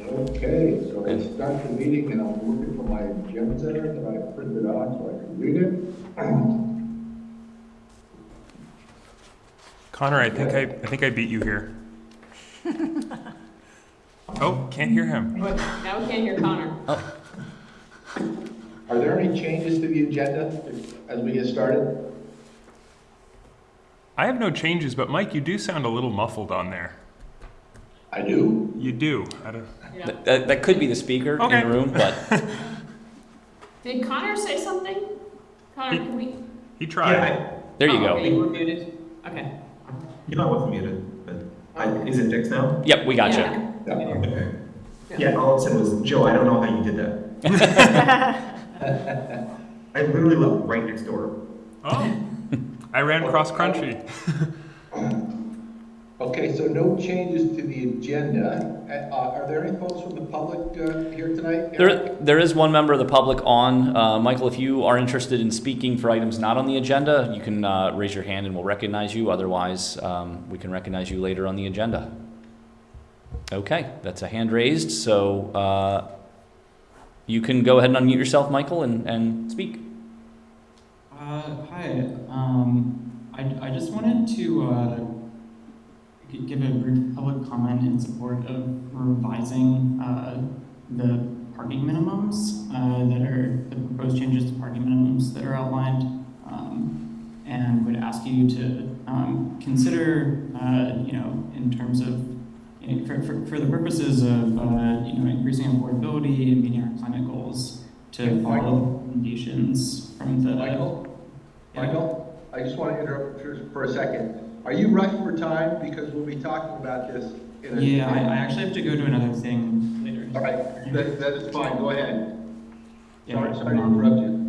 Okay, so let's start the meeting, and I'm looking for my agenda that I printed out so I can read it. Connor, I think I, I think I beat you here. Oh, can't hear him. What? Now we can't hear Connor. Oh. Are there any changes to the agenda as we get started? I have no changes, but Mike, you do sound a little muffled on there. I do. You do. I don't, Yeah. That, that, that could be the speaker Okay. in the room, but Did Connor say something? Connor, can we? he tried. Yeah, there you Oh, go. okay, you were muted. Okay. I, you know I wasn't muted, but I, is it fixed now? Yep, we got you. Yeah. Yeah. Okay. Yeah, all I said was, Joe, I don't know how you did that. I literally live right next door. Oh, I ran cross country. Okay, so no changes to the agenda. Uh, Are there any folks from the public uh, here tonight? There, there is one member of the public on. Uh, Michael, if you are interested in speaking for items not on the agenda, you can uh, raise your hand and we'll recognize you. Otherwise, um, we can recognize you later on the agenda. Okay, that's a hand raised, so uh, you can go ahead and unmute yourself, Michael, and, and speak. Uh, hi, um, I, I just wanted to, uh, g- give a brief public comment in support of revising, uh, the parking minimums, uh, that are, the proposed changes to parking minimums that are outlined. Um, and would ask you to, um, consider, uh, you know, in terms of, you know, for, for, for the purposes of, uh, you know, increasing affordability and meeting our climate goals, to follow the recommendations from the. Michael? Yeah. Michael, I just want to interrupt for- for a second. Are you rushed for time? Because we'll be talking about this in a... Yeah, I, I actually have to go to another thing later. All right, that, that is fine, go ahead. Yeah, Sorry, sorry to interrupt you.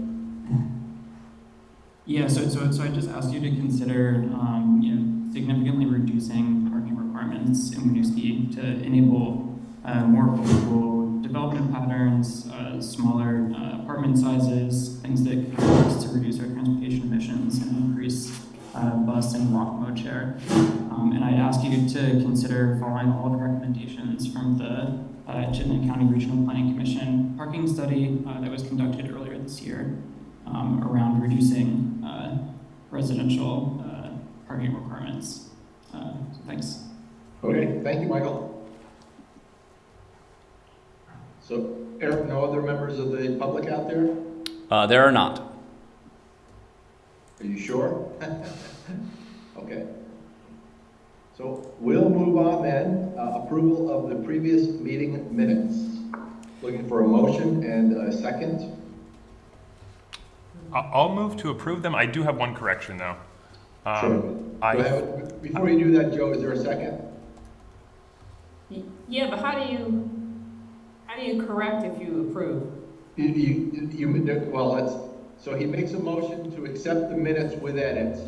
Yeah, so, so, so I just asked you to consider, um, you know, significantly reducing parking requirements in Winooski to enable, uh, more affordable development patterns, uh, smaller, uh, apartment sizes, things that can help us to reduce our transportation emissions and increase, uh, bus and walk mode share. Um, and I'd ask you to consider following all the recommendations from the, uh, Chittenden County Regional Planning Commission parking study, uh, that was conducted earlier this year um, around reducing uh, residential uh, parking requirements. Uh, so thanks. Okay, thank you, Michael. So, Eric, no other members of the public out there? Uh, there are not. Are you sure? Okay. So we'll move on then. Uh, Approval of the previous meeting minutes. Looking for a motion and a second. I- I'll move to approve them. I do have one correction though. Sure. Um, Go I, ahead. Before you do that, Joe, is there a second? Yeah, but how do you, how do you correct if you approve? You, you, you, well, it's, so he makes a motion to accept the minutes with edits.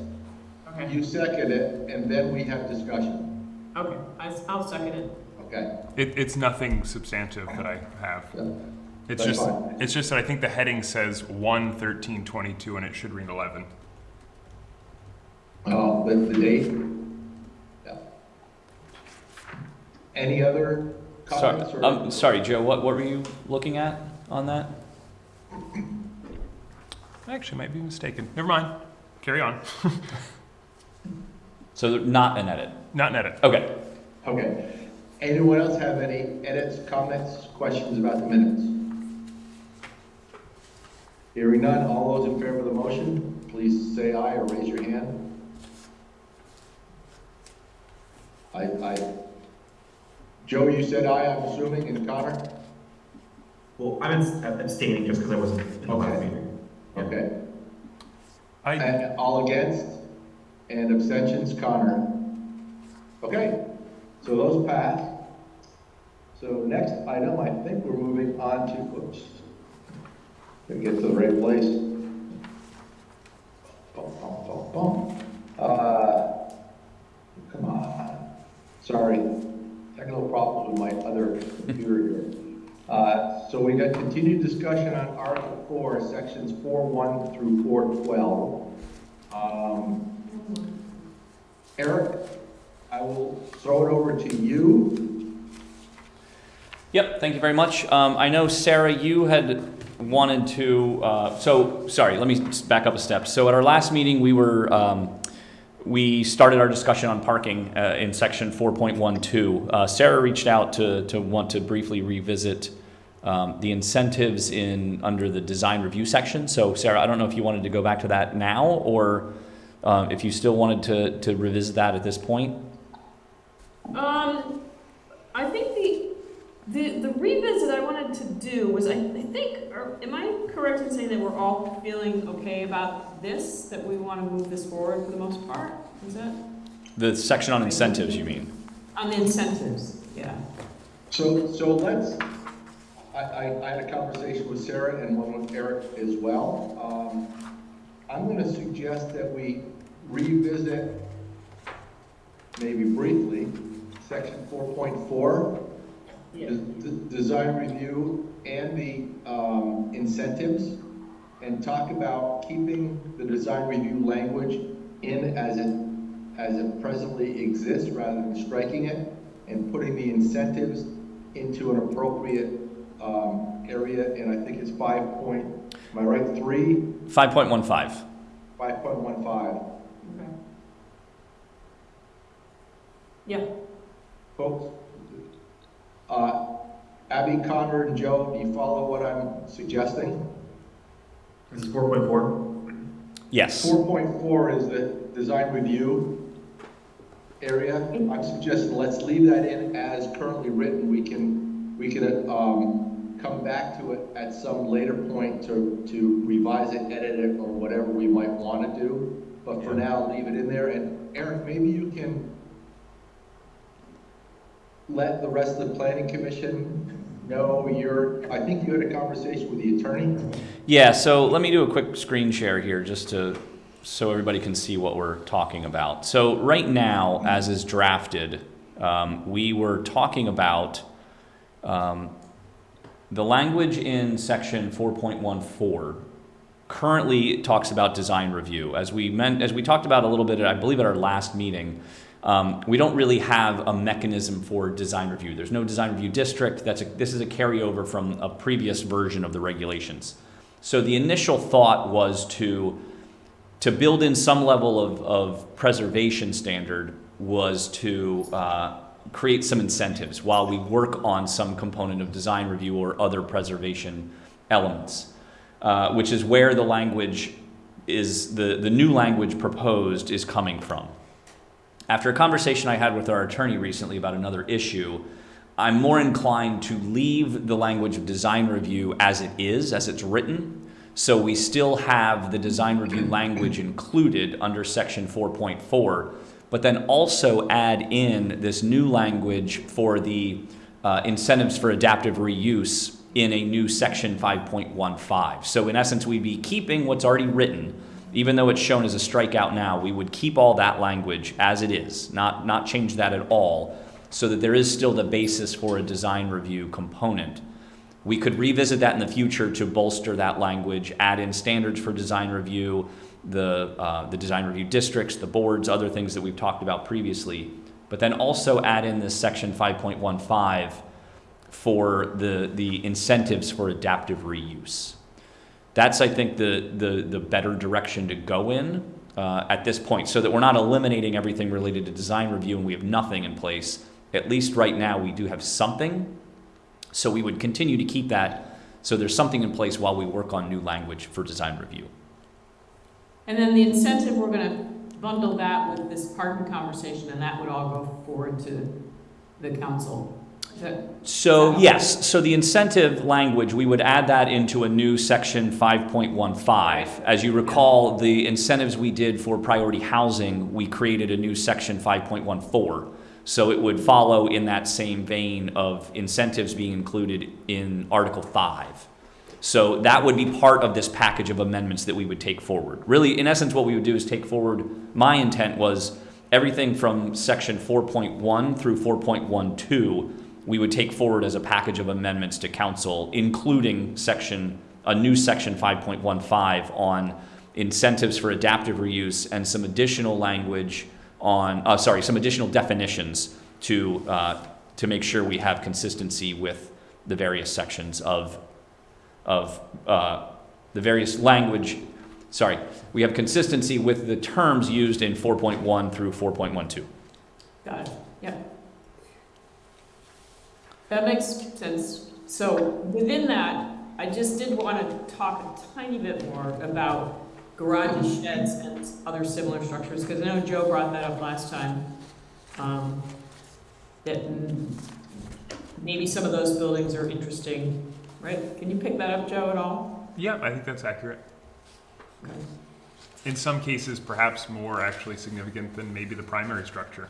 Okay, You second it, and then we have discussion. okay, I, will second it. Okay? it, it's nothing substantive that I have. Yeah. It's That's just, fine. it's just that I think the heading says one thirteen twenty-two and it should read eleven. Uh, the, the date? Yeah. Any other Sorry, comments or? um, sorry, Joe, what, what were you looking at on that? I actually might be mistaken. Never mind. Carry on. So not an edit. Not an edit. Okay. Okay. Anyone else have any edits, comments, questions about the minutes? Hearing none, all those in favor of the motion, please say aye or raise your hand. I, I, Joe, you said aye, I'm assuming, and Connor? Well, I'm abstaining just because I wasn't in the last Okay. Meeting. Yeah. Okay. I, And all against? And abstentions, Connor? Okay, so those pass. So next item, I think we're moving on to, whoops. Let me get to the right place. Bum, bum, bum, bum. Uh, come on, sorry, technical problems with my other computer here. Uh, so we got continued discussion on Article Four, Sections four one through four twelve. Um, Eric, I will throw it over to you. Yep, thank you very much. Um, I know, Sarah, you had wanted to, uh, so, sorry, let me back up a step. So at our last meeting, we were, um, we started our discussion on parking uh, in section 4.12. Uh, Sarah reached out to, to want to briefly revisit um, the incentives in, under the design review section. So Sarah, I don't know if you wanted to go back to that now, or um, if you still wanted to, to revisit that at this point. Um, I think the, the, the revisit I wanted to do was, I, I think, or, am I correct in saying that we're all feeling okay about this, that we want to move this forward for the most part? Is that? The section on incentives, you mean? On the incentives, yeah. So, so let's, I, I, I had a conversation with Sarah and one with Eric as well. Um, I'm going to suggest that we revisit, maybe briefly, section 4.4 the, the design review and the um, incentives and talk about keeping the design review language in as it, as it presently exists rather than striking it and putting the incentives into an appropriate um, area. And I think it's five point, am I right, three? 5.15. 5.15. Okay. Yeah. Folks? Uh, Abby, Connor, and Joe, do you follow what I'm suggesting? This is four point four. Yes. Four point four is the design review area. I'm suggesting let's leave that in as currently written. We can, we can, um, come back to it at some later point to, to revise it, edit it, or whatever we might want to do. But for now, leave it in there. And Eric, maybe you can let the rest of the planning commission know you're, I think you had a conversation with the attorney. Yeah, so let me do a quick screen share here just to so everybody can see what we're talking about. So right now, as is drafted, um, we were talking about um, the language in section 4.14 currently talks about design review. As we meant, as we talked about a little bit, I believe at our last meeting, um, we don't really have a mechanism for design review. There's no design review district. That's a, this is a carryover from a previous version of the regulations. So the initial thought was to to build in some level of, of preservation standard was to uh, create some incentives while we work on some component of design review or other preservation elements, uh, which is where the language is the, the new language proposed is coming from. After a conversation I had with our attorney recently about another issue, I'm more inclined to leave the language of design review as it is, as it's written. So we still have the design review language included under section 4.4, but then also add in this new language for the uh, incentives for adaptive reuse in a new section 5.15. So in essence, we'd be keeping what's already written, even though it's shown as a strikeout now, we would keep all that language as it is, not, not change that at all, so that there is still the basis for a design review component. We could revisit that in the future to bolster that language, add in standards for design review, the, uh, the design review districts, the boards, other things that we've talked about previously, but then also add in this section 5.15 for the, the incentives for adaptive reuse. That's, I think, the, the, the better direction to go in uh, at this point, so that we're not eliminating everything related to design review and we have nothing in place. At least right now, we do have something, so we would continue to keep that, so there's something in place while we work on new language for design review. and then the incentive, we're gonna bundle that with this parking conversation, and that would all go forward to the council. So, yes, so the incentive language, we would add that into a new section 5.15. As you recall, the incentives we did for priority housing, we created a new section 5.14. So it would follow in that same vein of incentives being included in Article 5. So that would be part of this package of amendments that we would take forward. Really, in essence, what we would do is take forward, my intent was everything from section 4.1 through 4.12, we would take forward as a package of amendments to council, including section, a new section 5.15 on incentives for adaptive reuse and some additional language on, uh, sorry, some additional definitions to, uh, to make sure we have consistency with the various sections of, of uh, the various language, sorry, we have consistency with the terms used in 4.1 through 4.12. Got it, yep. That makes sense. So within that, I just did want to talk a tiny bit more about garages, sheds, and other similar structures, because I know Joe brought that up last time. um, That maybe some of those buildings are interesting, right? Can you pick that up, Joe, at all? Yeah, I think that's accurate. Okay. In some cases, perhaps more actually significant than maybe the primary structure.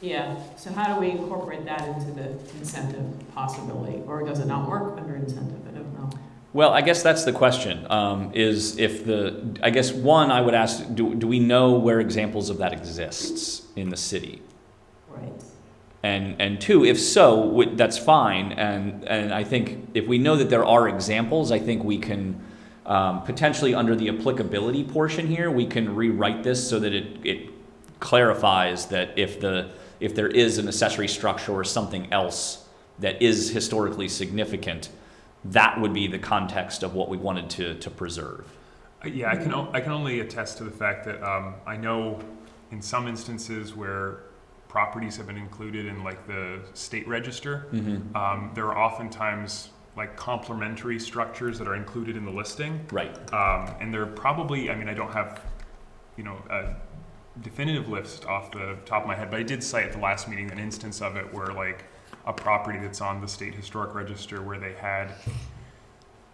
Yeah, so how do we incorporate that into the incentive possibility? Or does it not work under incentive? I don't know. Well, I guess that's the question, um, is if the, I guess, one, I would ask, do, do we know where examples of that exists in the city? Right. And, and two, if so, that's fine, and, and I think if we know that there are examples, I think we can, um, potentially under the applicability portion here, we can rewrite this so that it, it clarifies that if the, if there is an accessory structure or something else that is historically significant, that would be the context of what we wanted to, to preserve. Uh, Yeah, I can, o- I can only attest to the fact that um, I know in some instances where properties have been included in like the state register, Mm-hmm. um, there are oftentimes like complementary structures that are included in the listing. Right. Um, and they're probably, I mean, I don't have, you know, a definitive list off the top of my head, but I did cite at the last meeting an instance of it where like a property that's on the state historic register where they had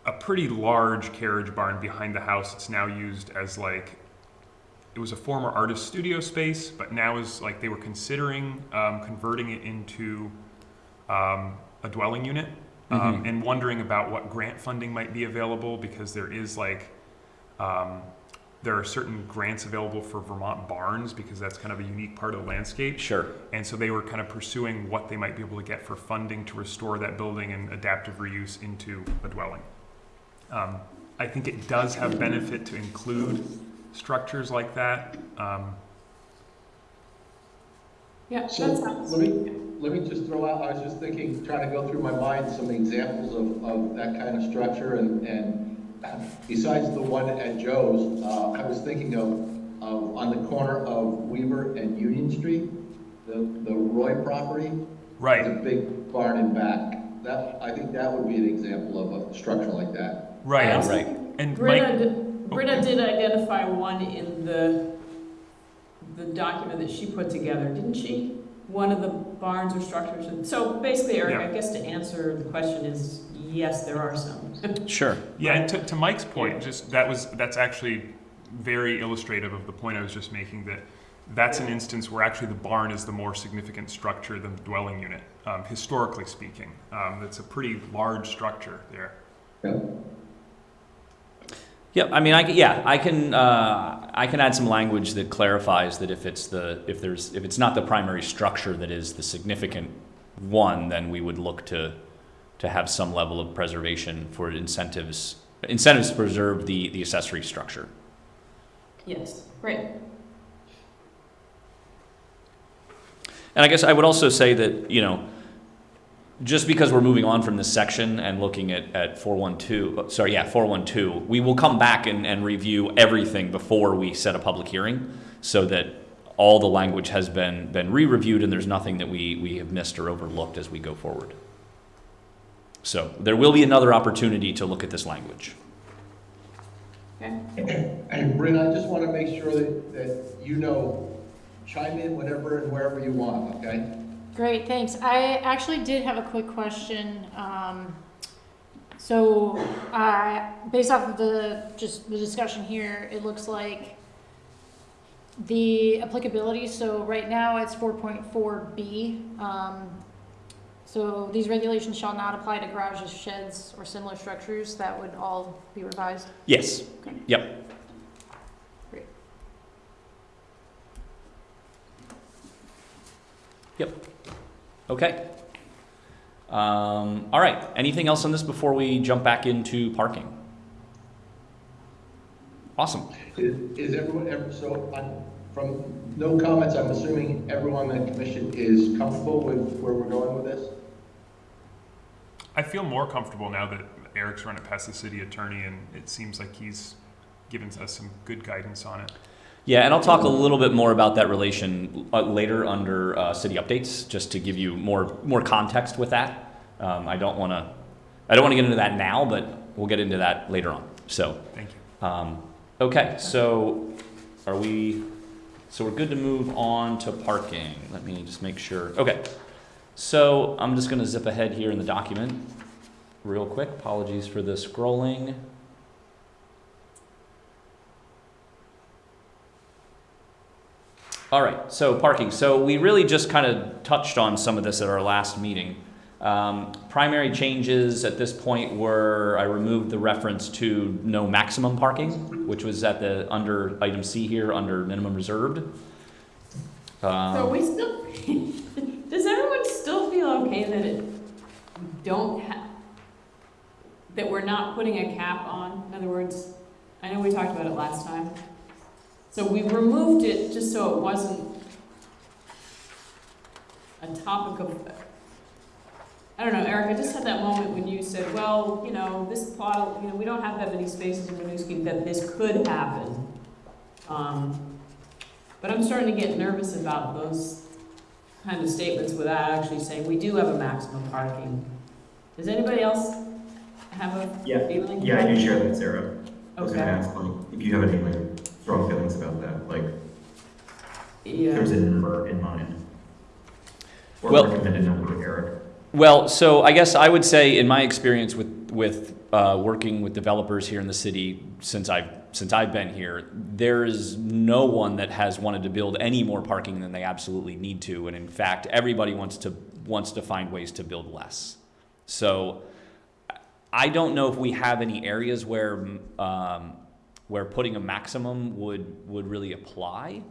a pretty large carriage barn behind the house. It's now used as like, it was a former artist studio space, but now is like they were considering um, converting it into um, a dwelling unit um, Mhm. and wondering about what grant funding might be available because there is like, um, there are certain grants available for Vermont barns because that's kind of a unique part of the landscape. Sure. And so they were kind of pursuing what they might be able to get for funding to restore that building and adaptive reuse into a dwelling. Um, I think it does have benefit to include structures like that. Um, Yeah, So that sounds. let me, let me just throw out, I was just thinking, trying to go through my mind some examples of, of that kind of structure and, and besides the one at Joe's, uh, I was thinking of, of on the corner of Weaver and Union Street, the, the Roy property. Right, The big barn in back. That, I think that would be an example of a structure like that. Right. also right. And Britta, Mike, did- Britta did identify one in the, the document that she put together, didn't she? One of the barns or structures, and so basically, Eric, I guess to answer the question is, yes, there are some. Sure. yeah, and to, to Mike's point, just that was, that's actually very illustrative of the point I was just making that that's an instance where actually the barn is the more significant structure than the dwelling unit, um, historically speaking. Um, it's a pretty large structure there. Yeah. Yep, I mean, I, c- yeah, I can, uh, I can add some language that clarifies that if it's the, if there's, if it's not the primary structure that is the significant one, then we would look to, to have some level of preservation for incentives, incentives to preserve the, the accessory structure. Yes, great. And I guess I would also say that, you know, just because we're moving on from this section and looking at, at 412, uh, sorry, yeah, 412, we will come back and, and review everything before we set a public hearing so that all the language has been, been re-reviewed and there's nothing that we, we have missed or overlooked as we go forward. So there will be another opportunity to look at this language. Okay, And Bryn, I just want to make sure that, that you know, chime in whenever and wherever you want, okay? Great, thanks. I actually did have a quick question. Um, so, uh, based off of the, just the discussion here, it looks like the applicability, so right now it's four point four B. Um, so these regulations shall not apply to garages, sheds, or similar structures. That would all be revised. Yes, Okay. yep. Great. Yep. Okay. Um, all right. Anything else on this before we jump back into parking? Awesome. Is, is everyone, ever, so, I'm- from no comments, I'm assuming everyone in the commission is comfortable with where we're going with this? I feel more comfortable now that Eric's run it past the city attorney, and it seems like he's given us some good guidance on it. Yeah, and I'll talk a little bit more about that relation uh, later under uh, city updates, just to give you more more context with that. Um, I don't want to, I don't want to get into that now, but we'll get into that later on. So, Thank you. um, okay, so are we? So we're good to move on to parking. Let me just make sure. Okay, so I'm just going to zip ahead here in the document, real quick. Apologies for the scrolling. All right, so parking. So we really just kind of touched on some of this at our last meeting. Um, primary changes at this point were I removed the reference to no maximum parking, which was at the under item C here under minimum reserved. So Um, we still, does everyone still feel okay that it, we don't have, that we're not putting a cap on? In other words, I know we talked about it last time. So we removed it just so it wasn't a topic of, I don't know, Eric, I just had that moment when you said, well, you know, this plot, you know, we don't have that many spaces in Winooski, that this could happen. Um, but I'm starting to get nervous about those kind of statements without actually saying, we do have a maximum parking. Does anybody else have a Yeah, feeling? yeah, I do share that, Sarah. I was gonna ask, like, if you have any, like, strong feelings about that, like, yeah. there's a number in mind. Or Well- recommended number, Eric. Well, so I guess I would say, in my experience with with uh, working with developers here in the city since I've since I've been here, there is no one that has wanted to build any more parking than they absolutely need to, and in fact, everybody wants to wants to find ways to build less. So, I don't know if we have any areas where um, where putting a maximum would would really apply,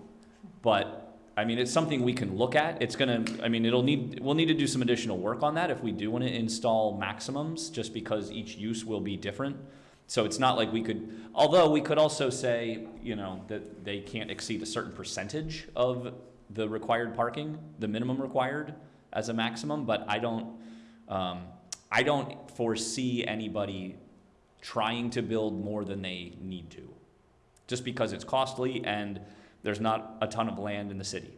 but I mean, it's something we can look at. It's gonna, I mean, it'll need, we'll need to do some additional work on that if we do wanna install maximums, just because each use will be different. So it's not like we could, although we could also say, you know, that they can't exceed a certain percentage of the required parking, the minimum required as a maximum, but I don't, um, I don't foresee anybody trying to build more than they need to. Just because it's costly and there's not a ton of land in the city.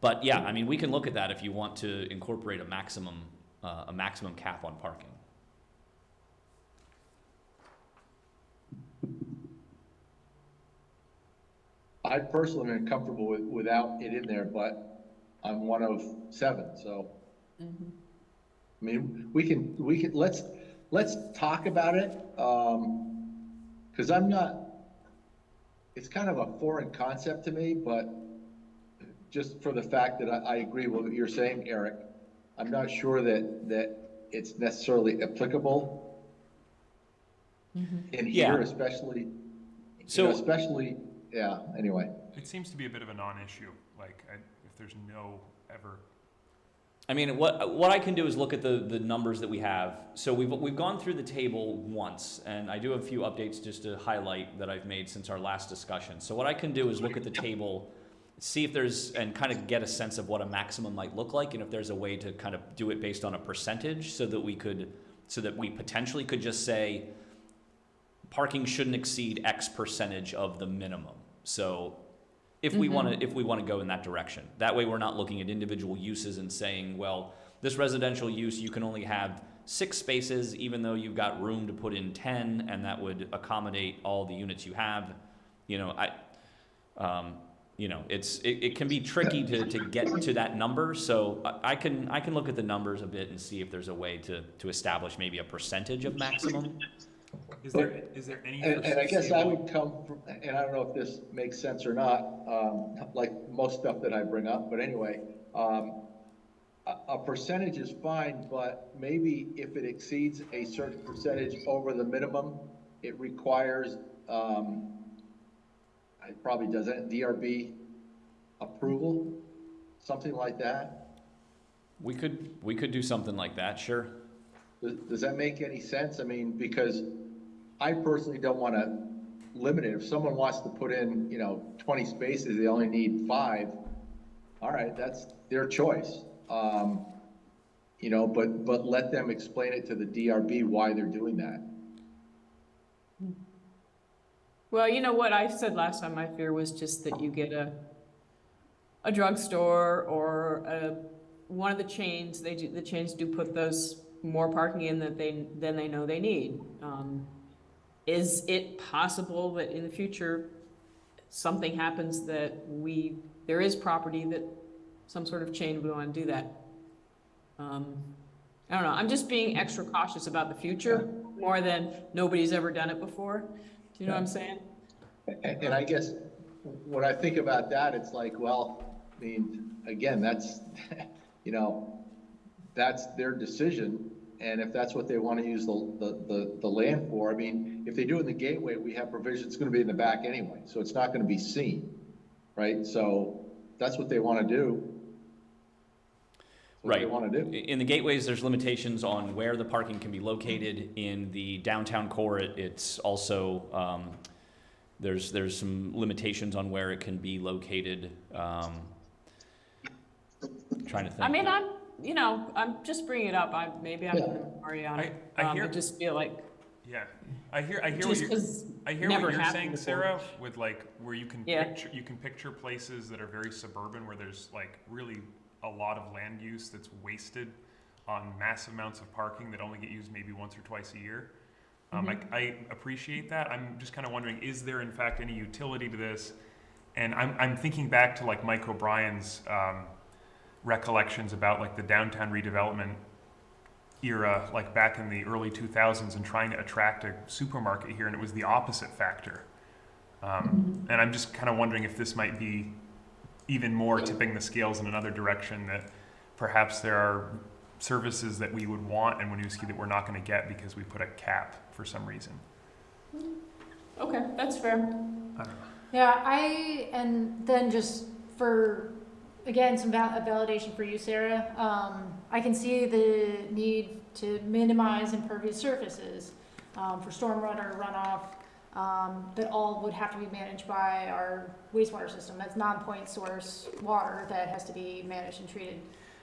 But yeah, I mean, we can look at that if you want to incorporate a maximum, uh, a maximum cap on parking. I personally am comfortable with, without it in there, but I'm one of seven, so. Mhm. I mean, we can, we can, let's, let's talk about it, um, cause I'm not, it's kind of a foreign concept to me, but just for the fact that I, I agree with what you're saying, Eric, I'm not sure that, that it's necessarily applicable Mm-hmm. in Yeah. here, especially, you So- know, especially, yeah, anyway. It seems to be a bit of a non-issue, like, I, if there's no ever, I mean, what, what I can do is look at the, the numbers that we have. So we've, we've gone through the table once, and I do have a few updates just to highlight that I've made since our last discussion. So what I can do is look at the table, see if there's, and kind of get a sense of what a maximum might look like, and if there's a way to kind of do it based on a percentage, so that we could, so that we potentially could just say, parking shouldn't exceed X percentage of the minimum. So if we want to, if we want to go in that direction. That way, we're not looking at individual uses and saying, well, this residential use, you can only have six spaces, even though you've got room to put in ten, and that would accommodate all the units you have. You know, I, um, you know, it's, it, it can be tricky to, to get to that number, so I, I can, I can look at the numbers a bit and see if there's a way to, to establish maybe a percentage of maximum. Is there, is there any? And, and I guess I foreseeable- would come from, and I don't know if this makes sense or not, um, like most stuff that I bring up, but anyway, um, a, a percentage is fine, but maybe if it exceeds a certain percentage over the minimum, it requires, um, it probably doesn't, DRB approval, something like that? We could, we could do something like that, sure. Does, does that make any sense? I mean, because I personally don't want to limit it. If someone wants to put in, you know, twenty spaces, they only need five, all right, that's their choice. Um, You know, but, but let them explain it to the DRB why they're doing that. Well, you know what I said last time, my fear was just that you get a, a drugstore or a, one of the chains, they do, the chains do put those more parking in that they, than they know they need. Um, Is it possible that in the future, something happens that we, there is property that some sort of chain would want to do that? Um, I don't know, I'm just being extra cautious about the future, more than nobody's ever done it before. Do you know what I'm saying? And, and I guess, when I think about that, it's like, well, I mean, again, that's, you know, that's their decision, and if that's what they want to use the, the, the, the land for, I mean, if they do it in the gateway, we have provision, it's gonna be in the back anyway, so it's not gonna be seen, right? So, that's what they want to do. What they want to do. In the gateways, there's limitations on where the parking can be located. In the downtown core, it- it's also, um, there's, there's some limitations on where it can be located. Um, Trying to think. I mean, I'm, you know, I'm just bringing it up, I, maybe I'm Yeah. in on it. I- I Um, hear- just feel like, Yeah, I hear, I hear what you're, I hear never what you're saying, before. Sarah, with like, where you can Yeah. picture, you can picture places that are very suburban, where there's like really a lot of land use that's wasted on massive amounts of parking that only get used maybe once or twice a year. Um, I, Mm-hmm. I appreciate that. I'm just kind of wondering, is there in fact any utility to this? And I'm, I'm thinking back to like Mike O'Brien's, um, recollections about like the downtown redevelopment era, like back in the early 2000s, and trying to attract a supermarket here, and it was the opposite factor. Um, and I'm just kind of wondering if this might be even more tipping the scales in another direction, that perhaps there are services that we would want in Winooski that we're not going to get because we put a cap for some reason. Okay, that's fair. I. Yeah, I, and then just for, again, some val- validation for you, Sarah, um, I can see the need to minimize impervious surfaces, um, for stormwater runoff, um, that all would have to be managed by our wastewater system. That's non-point source water that has to be managed and treated.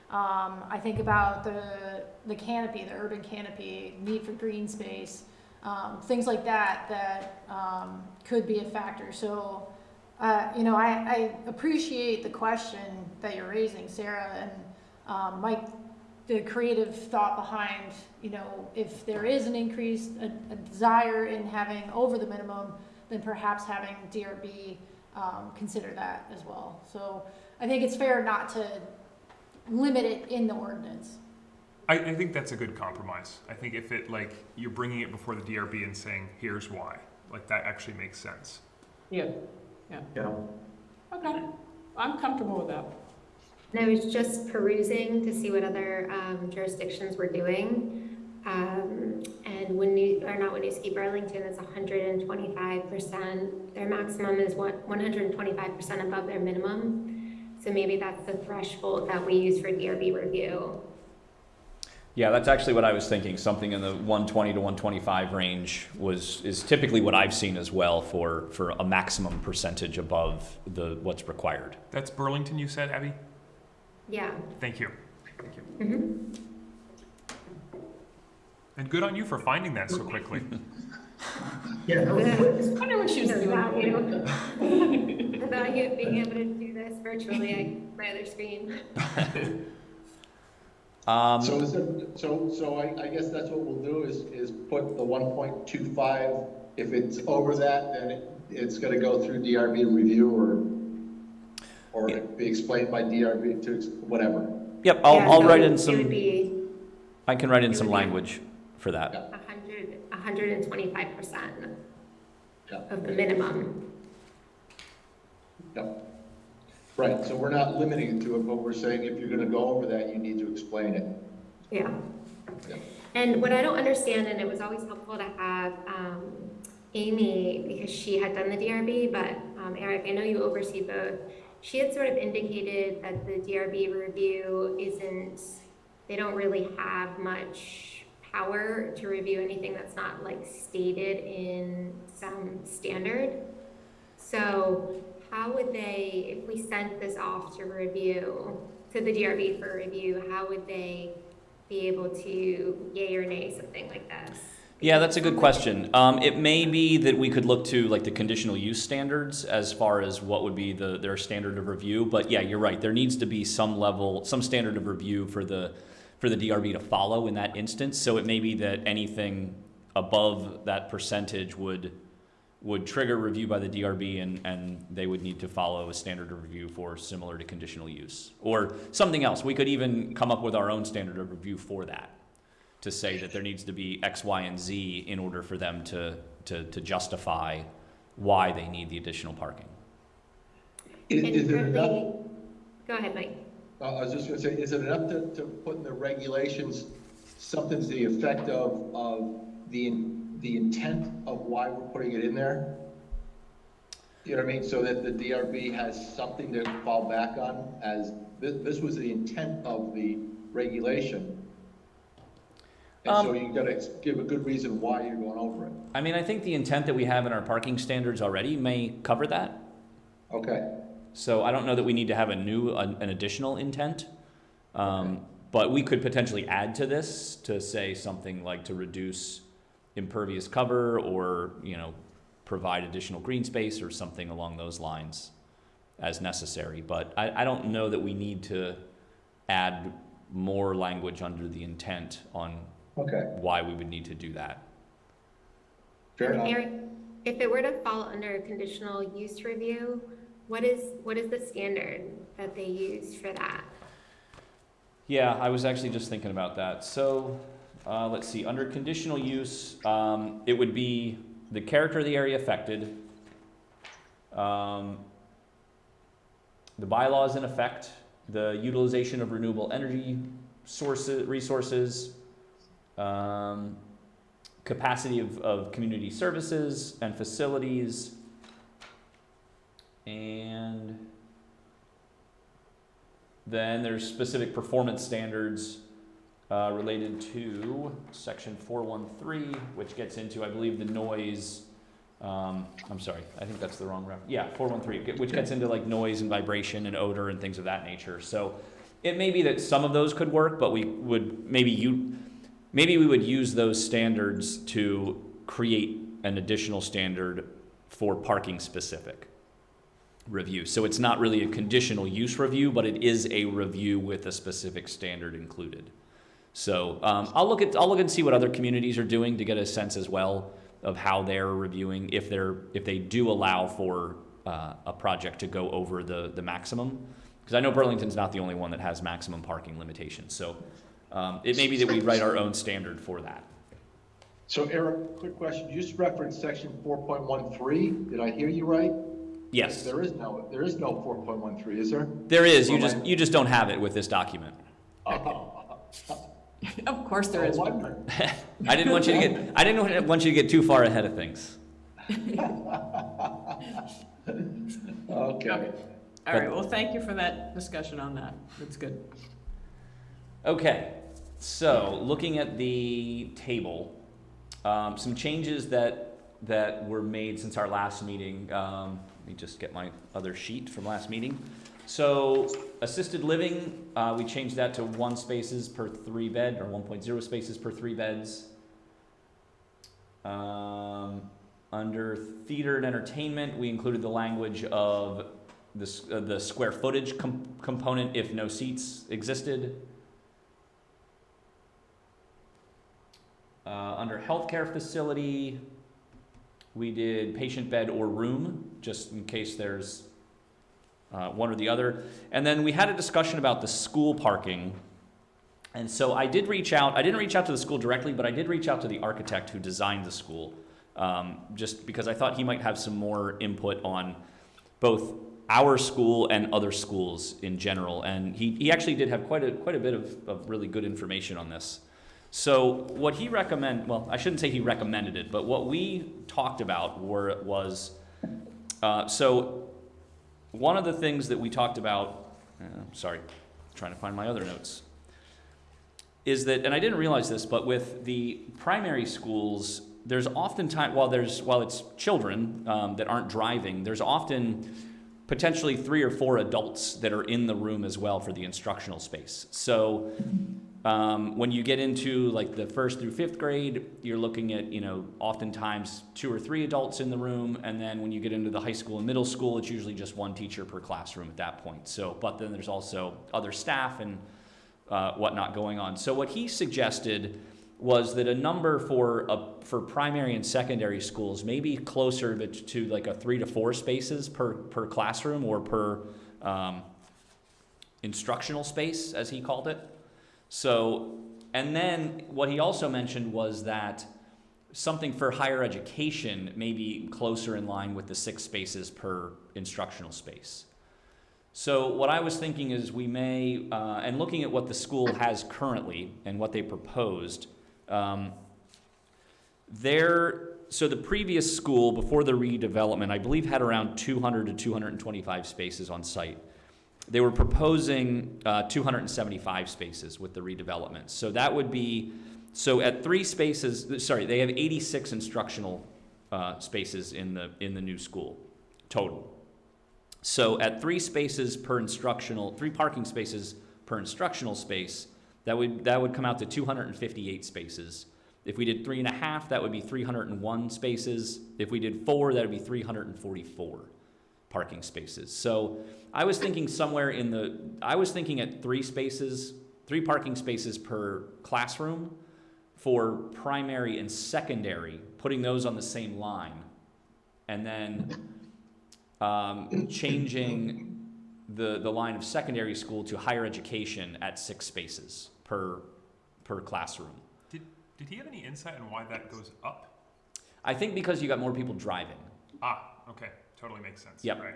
Um, I think about the, the canopy, the urban canopy, need for green space, um, things like that, that, um, could be a factor. So, uh, you know, I, I appreciate the question that you're raising, Sarah, and, um, Mike, the creative thought behind, you know, if there is an increase, a, a desire in having over the minimum, then perhaps having DRB, um, consider that as well. So I think it's fair not to limit it in the ordinance. I, I think that's a good compromise. I think if it like you're bringing it before the DRB and saying here's why, like that actually makes sense. Yeah, Yeah. okay, I'm comfortable with that. And I was just perusing to see what other um, jurisdictions were doing. Um, and when you, or not Winooski, Burlington is hundred and twenty-five percent. Their maximum is one, one hundred and twenty-five percent above their minimum. So maybe that's the threshold that we use for DRB review. Yeah, that's actually what I was thinking. Something in the 120 to 125 range was is typically what I've seen as well for for a maximum percentage above the what's required. That's Burlington, you said, Abby. Yeah. Thank you. Thank you. Mhm. And good on you for finding that so quickly. Yeah, that was quick. I wonder what she was doing. value, the value of being able to do this virtually, I, my other screen. Um, So is there, so, so I, I guess that's what we'll do is, is put the one point two five, if it's over that, then it, it's gonna go through DRB review or, or be explained by DRB to, ex- whatever. yep, I'll, Yeah, I'll so write in It would some. be I can write in some would be- language for that. A hundred, a hundred and twenty-five percent Yeah. of the minimum. Yep. Right, so we're not limiting it to it, but we're saying if you're gonna go over that, you need to explain it. Yeah. Yeah. And what I don't understand, and it was always helpful to have um, Amy, because she had done the DRB, but um, Eric, I know you oversee both. She had sort of indicated that the DRB review isn't, they don't really have much power to review anything that's not like stated in some standard. So how would they, if we sent this off to review, to the DRB for review, how would they be able to yay or nay something like this? Yeah, that's a good question. Um, it may be that we could look to like the conditional use standards as far as what would be the, their standard of review. But yeah, you're right. There needs to be some level, some standard of review for the, for the DRB to follow in that instance. So it may be that anything above that percentage would, would trigger review by the DRB and, and they would need to follow a standard of review for similar to conditional use. Or something else. We could even come up with our own standard of review for that to say that there needs to be X, Y, and Z in order for them to, to, to justify why they need the additional parking. Is, And is it enough, Go ahead, Mike. uh, I was just gonna say, is it enough to, to put in the regulations something to the effect of, of the, the intent of why we're putting it in there? You know what I mean? So that the DRB has something to fall back on as, this, this was the intent of the regulation. And so Um, you gotta give a good reason why you're going over it. I mean, I think the intent that we have in our parking standards already may cover that. Okay, So I don't know that we need to have a new, an, an additional intent. Um, but we could potentially add to this to say something like to reduce impervious cover or, you know, provide additional green space or something along those lines as necessary. But I, I don't know that we need to add more language under the intent on okay, why we would need to do that. fair enough. Eric, if it were to fall under a conditional use review, what is, what is the standard that they use for that? Yeah, I was actually just thinking about that. So, uh, let's see, under conditional use, um, it would be the character of the area affected, um, the bylaws in effect, the utilization of renewable energy sources, resources, um, capacity of, of community services and facilities, and then there's specific performance standards uh, related to section 413, which gets into, I believe, the noise. Um, I'm sorry, I think that's the wrong reference. Yeah, 413, which gets into like noise and vibration and odor and things of that nature. So it may be that some of those could work, but we would maybe you maybe we would use those standards to create an additional standard for parking specific review. So it's not really a conditional use review, but it is a review with a specific standard included. So um, I'll look at I'll look and see what other communities are doing to get a sense as well of how they're reviewing if they're if they do allow for uh, a project to go over the the maximum. Because I know Burlington's not the only one that has maximum parking limitations. So um, it may be that we write our own standard for that. So Eric, quick question, you just referenced section four point one three, did I hear you right? Yes, There is no, there is no four point one three, is there? there is. You just you just don't have it with this document. Of course there is. No wonder. I didn't want you to get I didn't want you to get too far ahead of things. Okay. All right, well, thank you for that discussion on that. That's good. Okay, so looking at the table, um, some changes that, that were made since our last meeting. Um, let me just get my other sheet from last meeting. So assisted living, uh, we changed that to one spaces per three bed, or one point zero spaces per three beds. Um, under theater and entertainment, we included the language of the, uh, the square footage com- component if no seats existed. Uh, under healthcare facility, we did patient bed or room, just in case there's uh, one or the other. And then we had a discussion about the school parking. And so I did reach out, I didn't reach out to the school directly, but I did reach out to the architect who designed the school, um, just because I thought he might have some more input on both our school and other schools in general. And he, he actually did have quite a, quite a bit of, of really good information on this. So what he recommend, well, I shouldn't say he recommended it, but what we talked about were, was, uh, so one of the things that we talked about, uh, sorry, trying to find my other notes, is that, and I didn't realize this, but with the primary schools, there's often time, while there's, while it's children um, that aren't driving, there's often potentially three or four adults that are in the room as well for the instructional space. So Um, when you get into like the first through fifth grade, you're looking at, you know, oftentimes two or three adults in the room. And then when you get into the high school and middle school, it's usually just one teacher per classroom at that point. So, but then there's also other staff and uh, whatnot going on. So what he suggested was that a number for a, for primary and secondary schools may be closer to, to like a three to four spaces per, per classroom or per um, instructional space, as he called it. So, and then what he also mentioned was that something for higher education may be closer in line with the six spaces per instructional space. So what I was thinking is we may, uh, and looking at what the school has currently and what they proposed, um, there, so the previous school before the redevelopment, I believe, had around 200 to 225 spaces on site. They were proposing uh, 275 spaces with the redevelopment. So that would be, so at three spaces, sorry, they have 86 instructional uh, spaces in the, in the new school total. So at three spaces per instructional, three parking spaces per instructional space, that would, that would come out to 258 spaces. If we did three and a half, that would be 301 spaces. If we did four, that would be 344 parking spaces. So I was thinking somewhere in the, I was thinking at three spaces, three parking spaces per classroom for primary and secondary, putting those on the same line. And then um, changing the, the line of secondary school to higher education at six spaces per, per classroom. Did, did he have any insight on why that goes up? I think because you got more people driving. Ah, okay, totally makes sense. Yep. Right.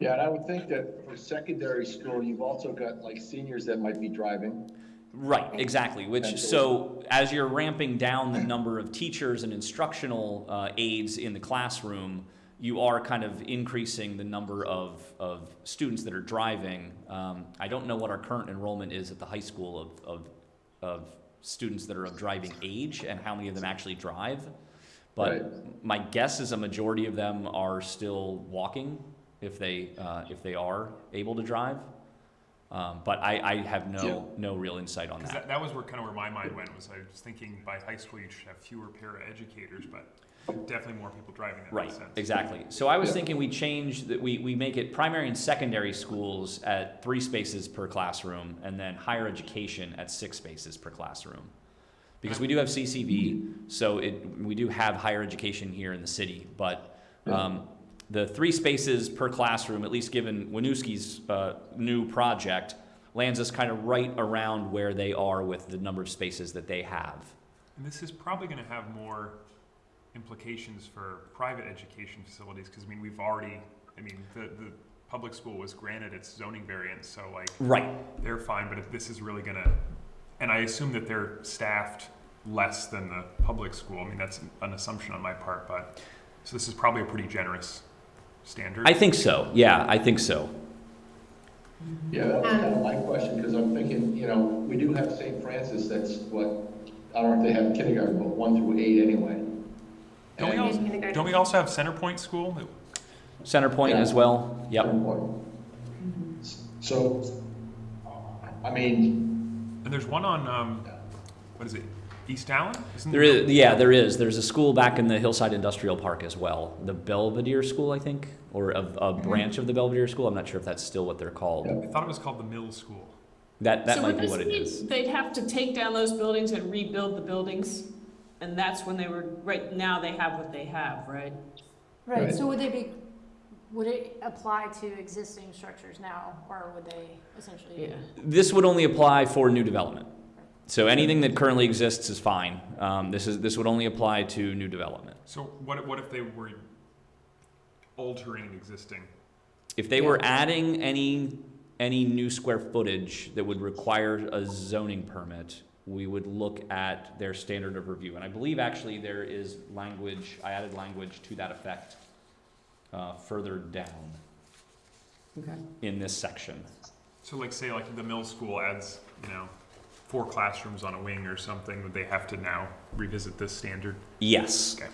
Yeah, and I would think that for secondary school, you've also got like seniors that might be driving. Right, exactly. Which so as you're ramping down the number of teachers and instructional uh, aides in the classroom, you are kind of increasing the number of, of students that are driving. Um, I don't know what our current enrollment is at the high school of, of, of students that are of driving age and how many of them actually drive. But Right. my guess is a majority of them are still walking if they, uh, if they are able to drive. Um, but I, I have no, no real insight on that. that, that was where kind of where my mind went was I was thinking by high school you should have fewer paraeducators, but definitely more people driving. That Right, makes sense. exactly. So I was Yeah. thinking we change that we, we make it primary and secondary schools at three spaces per classroom and then higher education at six spaces per classroom. Because we do have CCV, so it, we do have higher education here in the city, but, um, the three spaces per classroom, at least given Winooski's, uh, new project, lands us kind of right around where they are with the number of spaces that they have. And this is probably going to have more implications for private education facilities because I mean we've already, I mean the the public school was granted its zoning variance, so like Right, they're fine. But if this is really going to, and I assume that they're staffed less than the public school. I mean that's an assumption on my part, but so this is probably a pretty generous standard. I think so, yeah, I think so. Yeah, that was kind of my question, because I'm thinking, you know, we do have St. Francis, that's what, I don't know if they have kindergarten, but one through eight anyway. Don't we also, Kindergarten. don't we also have Centerpoint School? that- Center Point as well, yep. So, I mean, And there's one on um, what is it? East Allen? Isn't There is, yeah, there is. There's a school back in the Hillside Industrial Park as well, the Belvedere School, I think, or a, a mm-hmm. branch of the Belvedere School. I'm not sure if that's still what they're called. Yeah. I thought it was called the Mill School. That that So might be what it is. They'd have to take down those buildings and rebuild the buildings, and that's when they were, right now they have what they have, right? Right, Right. so would they be, would it apply to existing structures now, or would they essentially? Yeah. This would only apply for new development. So anything that currently exists is fine. Um, this is this would only apply to new development. So what if- what if they were altering existing? If they were adding any any new square footage that would require a zoning permit, we would look at their standard of review. And I believe actually there is language, I added language to that effect uh, further down Okay. in this section. So like say like the Mill School adds you know four classrooms on a wing or something, would they have to now revisit this standard? Yes. Okay.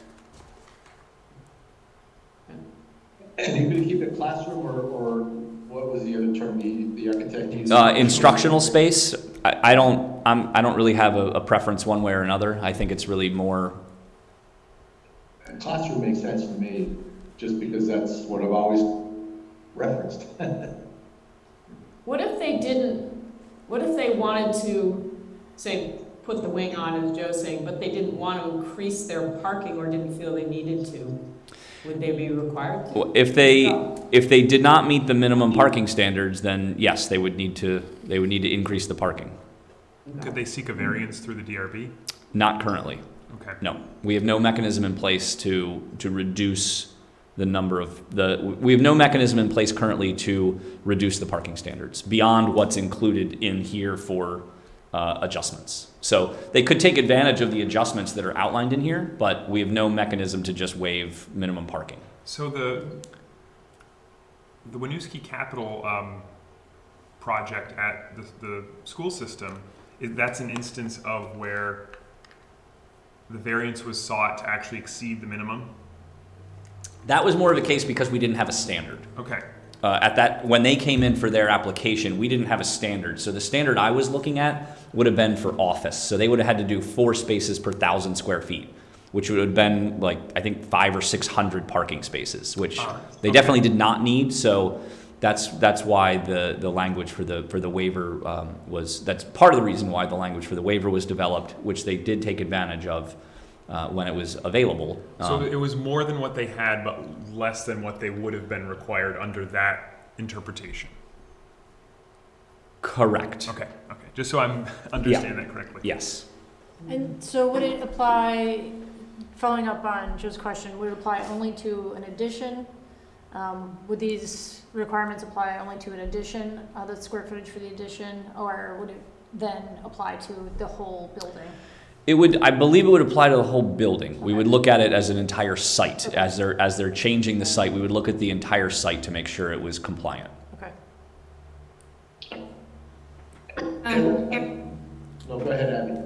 and you could keep it classroom or, or what was the other term the, the architect used? Uh, instructional space, I, I don't, I'm, I don't really have a, a preference one way or another. I think it's really more, Classroom makes sense to me, just because that's what I've always referenced. What if they didn't, what if they wanted to, say, put the wing on, as Joe's saying, but they didn't want to increase their parking or didn't feel they needed to? Would they be required to? if they, if they did not meet the minimum parking standards, then yes, they would need to, they would need to increase the parking. Could they seek a variance through the DRB? Not currently. Okay. No, we have no mechanism in place to, to reduce the number of, the, we have no mechanism in place currently to reduce the parking standards beyond what's included in here for uh, adjustments. So they could take advantage of the adjustments that are outlined in here, but we have no mechanism to just waive minimum parking. So the the Winooski Capital um, project at the, the school system is that's an instance of where the variance was sought to actually exceed the minimum. That was more of a case because we didn't have a standard. Okay. uh, at that when they came in for their application, we didn't have a standard. So the standard I was looking at would have been for office. So they would have had to do four spaces per thousand square feet, which would have been like I think five or six hundred parking spaces, which Ah, they okay. definitely did not need. So that's that's why the the language for the for the waiver um, was that's part of the reason why the language for the waiver was developed, which they did take advantage of. Uh, when it was available. So Um, it was more than what they had, but less than what they would have been required under that interpretation. correct. Okay. Okay. Just so I'm understanding that correctly. Yes. And so would it apply, following up on Joe's question, would it apply only to an addition? Um, Would these requirements apply only to an addition, uh, the square footage for the addition, or would it then apply to the whole building? It would, I believe it would apply to the whole building. We would look at it as an entire site. As they're, as they're changing the site, we would look at the entire site to make sure it was compliant. Okay. Um, Eric, No, go ahead, Abby.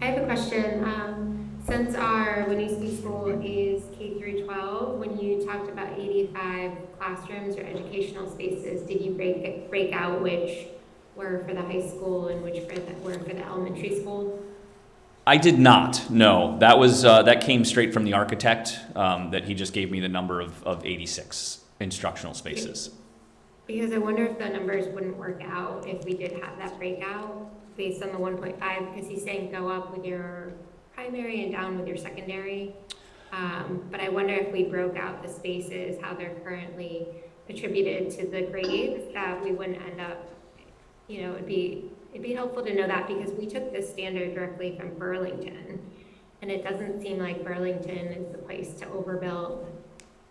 I have a question. Um, since our Winooski school is K through 12, when you talked about 85 classrooms or educational spaces, did you break, break out which were for the high school and which for the, were for the elementary school? I did not, no. That was, uh, that came straight from the architect, um, that he just gave me the number of, of eighty-six instructional spaces. Because I wonder if the numbers wouldn't work out if we did have that breakout based on the 1.5, because he's saying go up with your primary and down with your secondary. Um, but I wonder if we broke out the spaces, how they're currently attributed to the grades, that we wouldn't end up, you know, it'd be, it'd be helpful to know that because we took this standard directly from Burlington. And it doesn't seem like Burlington is the place to overbuild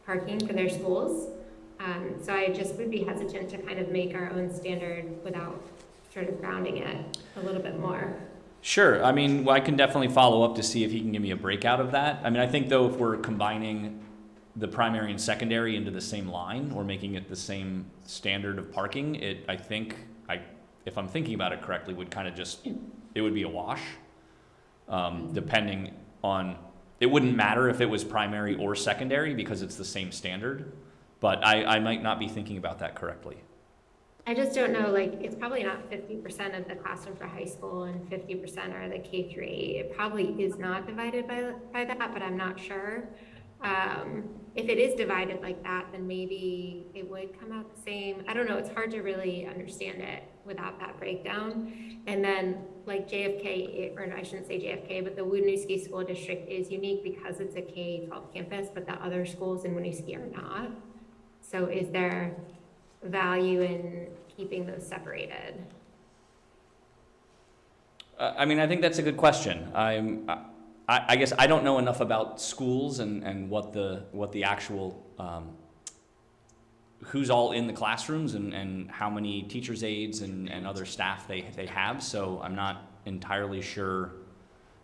parking for their schools. Um, so I just would be hesitant to kind of make our own standard without sort of grounding it a little bit more. Sure, I mean, I can definitely follow up to see if he can give me a breakout of that. I mean, I think though, if we're combining the primary and secondary into the same line, or making it the same standard of parking, it, I think, I, if I'm thinking about it correctly, would kind of just, it would be a wash. Um, depending on, it wouldn't matter if it was primary or secondary, because it's the same standard. But I, I might not be thinking about that correctly. I just don't know, like, it's probably not fifty percent of the classroom for high school and fifty percent are the K eight. It probably is not divided by, by that, but I'm not sure. Um, if it is divided like that, then maybe it would come out the same. I don't know, it's hard to really understand it without that breakdown. And then, like JFK, or I shouldn't say JFK, but the Winooski School District is unique because it's a K-12 campus, but the other schools in Winooski are not. So is there value in keeping those separated? Uh, I mean, I think that's a good question. I'm, I, I guess I don't know enough about schools and, and what the, what the actual, um, who's all in the classrooms and, and how many teachers' aides and, and other staff they, they have, so I'm not entirely sure.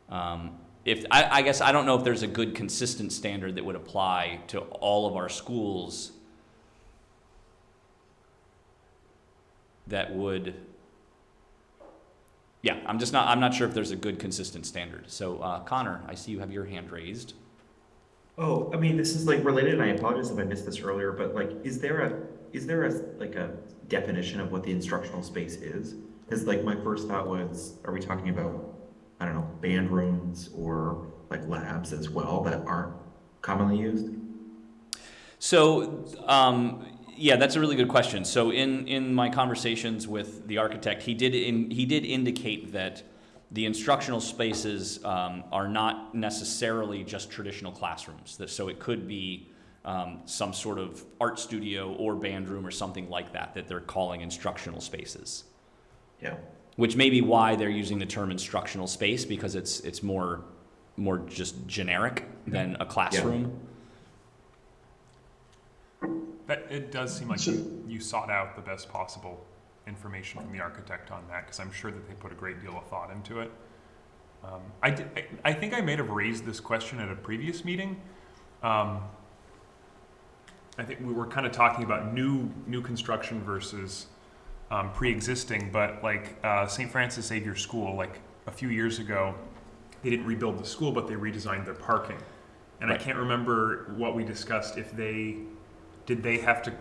Um, if, I, I guess I don't know if there's a good consistent standard that would apply to all of our schools that would, yeah, I'm just not, I'm not sure if there's a good consistent standard. So, uh, Connor, I see you have your hand raised. Oh, I mean, this is like related, and I apologize if I missed this earlier, but like, is there a, is there a, like a definition of what the instructional space is. Because like my first thought was, are we talking about, I don't know, band rooms or like labs as well that aren't commonly used? So, um, yeah, that's a really good question. So, in in my conversations with the architect, he did in, he did indicate that the instructional spaces um, are not necessarily just traditional classrooms. So, it could be um, some sort of art studio or band room or something like that that they're calling instructional spaces. Yeah. Which may be why they're using the term instructional space because it's it's more more just generic than a classroom. That, it does seem like So- you, you sought out the best possible information from the architect on that, because I'm sure that they put a great deal of thought into it. Um, I, did, I, I think I may have raised this question at a previous meeting. Um, I think we were kind of talking about new, new construction versus um, pre-existing, but like uh, St. Francis Xavier School, like a few years ago, they didn't rebuild the school, but they redesigned their parking. And I can't remember what we discussed, if they, did they have to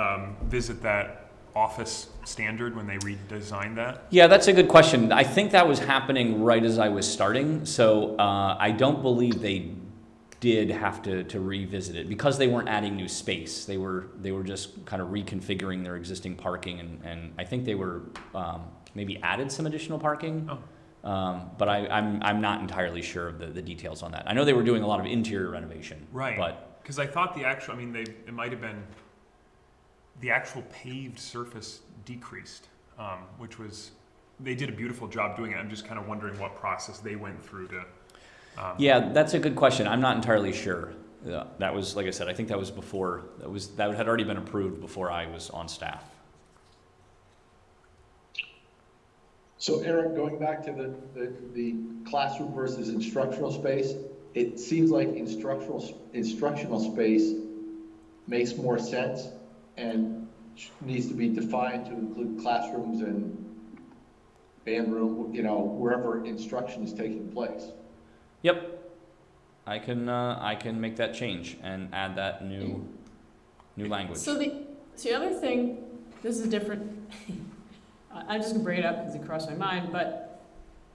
um, visit that office standard when they redesigned that? Yeah, that's a good question. I think that was happening right as I was starting, so uh, I don't believe they did have to, to revisit it because they weren't adding new space. They were they were just kind of reconfiguring their existing parking, and, and I think they were um, maybe added some additional parking. Oh. Um, but I, I'm I'm not entirely sure of the, the details on that. I know they were doing a lot of interior renovation. Right. But Because I thought the actual, I mean, they, it might have been, the actual paved surface decreased, um, which was, they did a beautiful job doing it. I'm just kind of wondering what process they went through to. Um, Yeah, that's a good question. I'm not entirely sure. Yeah, that was, like I said, I think that was before, that was, that had already been approved before I was on staff. So Eric, going back to the, the, the classroom versus instructional space, it seems like instructional, instructional space makes more sense and needs to be defined to include classrooms and band room, you know, wherever instruction is taking place. Yep. I can, uh, I can make that change and add that new, new language. So the, so the other thing, this is different, I- I'm just gonna bring it up because it crossed my mind, but,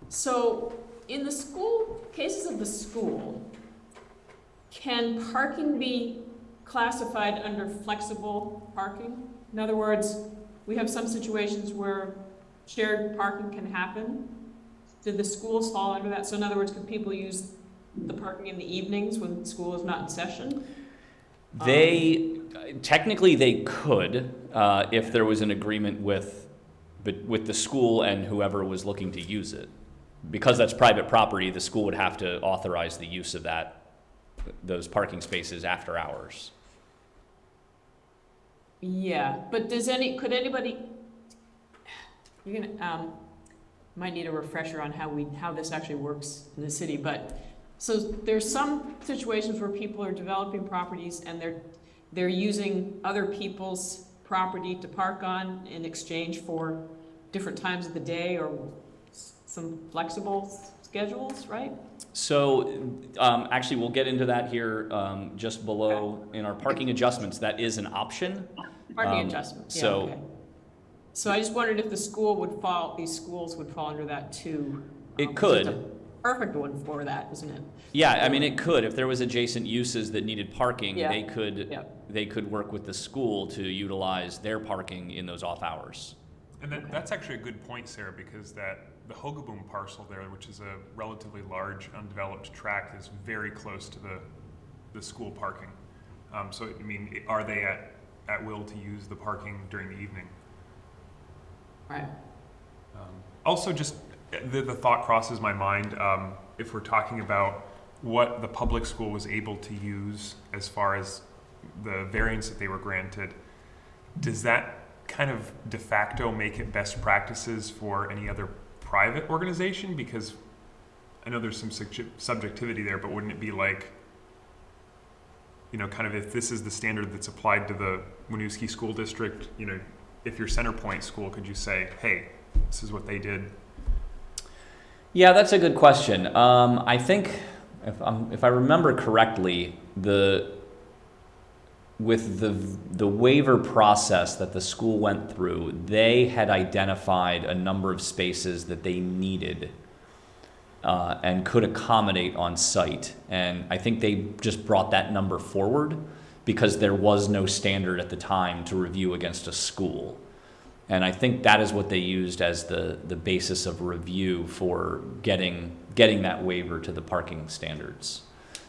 so, in the school, cases of the school, can parking be classified under flexible parking? In other words, we have some situations where shared parking can happen. Did the schools fall under that? So in other words, could people use the parking in the evenings when school is not in session? They, technically, they could, uh, if there was an agreement with, with the school and whoever was looking to use it. Because that's private property, the school would have to authorize the use of that, those parking spaces after hours. Yeah, but does any, could anybody, you're gonna, um, might need a refresher on how we, how this actually works in the city, but, so there's some situations where people are developing properties and they're, they're using other people's property to park on in exchange for different times of the day or some flexible schedules, right? So, um, actually, we'll get into that here, um, just below in our parking adjustments. That is an option. Parking Um, adjustments, yeah, so- okay. So I just wondered if the school would fall, these schools would fall under that too. It Um, could. it's just a Perfect one for that, isn't it? Yeah, I mean, it could, if there was adjacent uses that needed parking, Yeah. they could, Yeah. they could work with the school to utilize their parking in those off hours. And that, that's actually a good point, Sarah, because that, the Hogaboom parcel there, which is a relatively large undeveloped tract, is very close to the, the school parking. Um, so, I mean, i- are they at, at will to use the parking during the evening? Right. Um, Also, just, the, the thought crosses my mind, um, if we're talking about what the public school was able to use as far as the variance that they were granted, does that kind of de facto make it best practices for any other private organization? Because I know there's some subjectivity there, but wouldn't it be like, you know, kind of if this is the standard that's applied to the Winooski School District, you know, if you're Centerpoint School, could you say, hey, this is what they did? Yeah, that's a good question. Um, I think if, if I remember correctly, the with the the waiver process that the school went through, they had identified a number of spaces that they needed uh, and could accommodate on site. And I think they just brought that number forward because there was no standard at the time to review against a school. And I think that is what they used as the, the basis of review for getting, getting that waiver to the parking standards.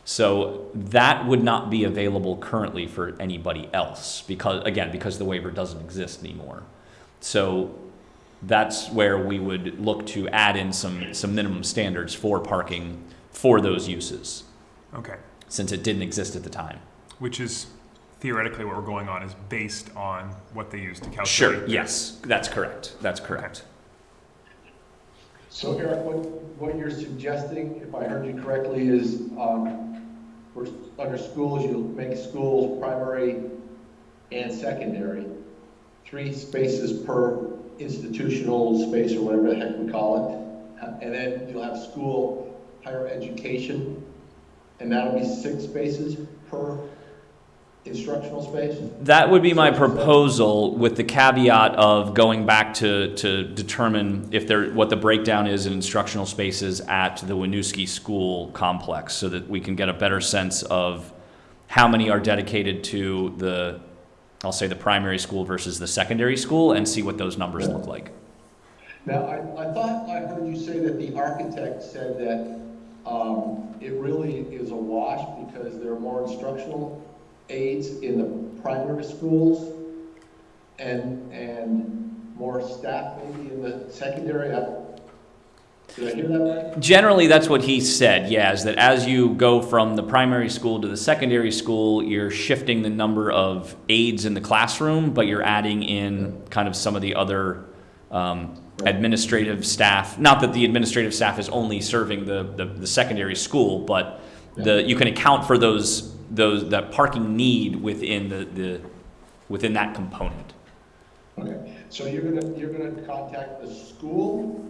So that would not be available currently for anybody else because, again, because the waiver doesn't exist anymore. So that's where we would look to add in some, some minimum standards for parking for those uses, Okay. since it didn't exist at the time. Which is theoretically what we're going on is based on what they use to calculate. Sure, their- yes, that's correct, that's correct. So Eric, what, what you're suggesting, if I heard you correctly, is, um, for, under schools, you'll make schools primary and secondary, three spaces per institutional space or whatever the heck we call it. And then you'll have school higher education, and that'll be six spaces per instructional space? That would be my proposal with the caveat of going back to, to determine if there, what the breakdown is in instructional spaces at the Winooski School complex so that we can get a better sense of how many are dedicated to the, I'll say the primary school versus the secondary school and see what those numbers look like. Now, I, I thought I heard you say that the architect said that, um, it really is a wash because there are more instructional aides in the primary schools and, and more staff maybe in the secondary. I- that? Generally, that's what he said, yeah, is that as you go from the primary school to the secondary school, you're shifting the number of aides in the classroom, but you're adding in kind of some of the other um, administrative staff. Not that the administrative staff is only serving the, the, the secondary school, but the, you can account for those, those, that parking need within the, the, within that component. Okay, so you're gonna, you're gonna contact the school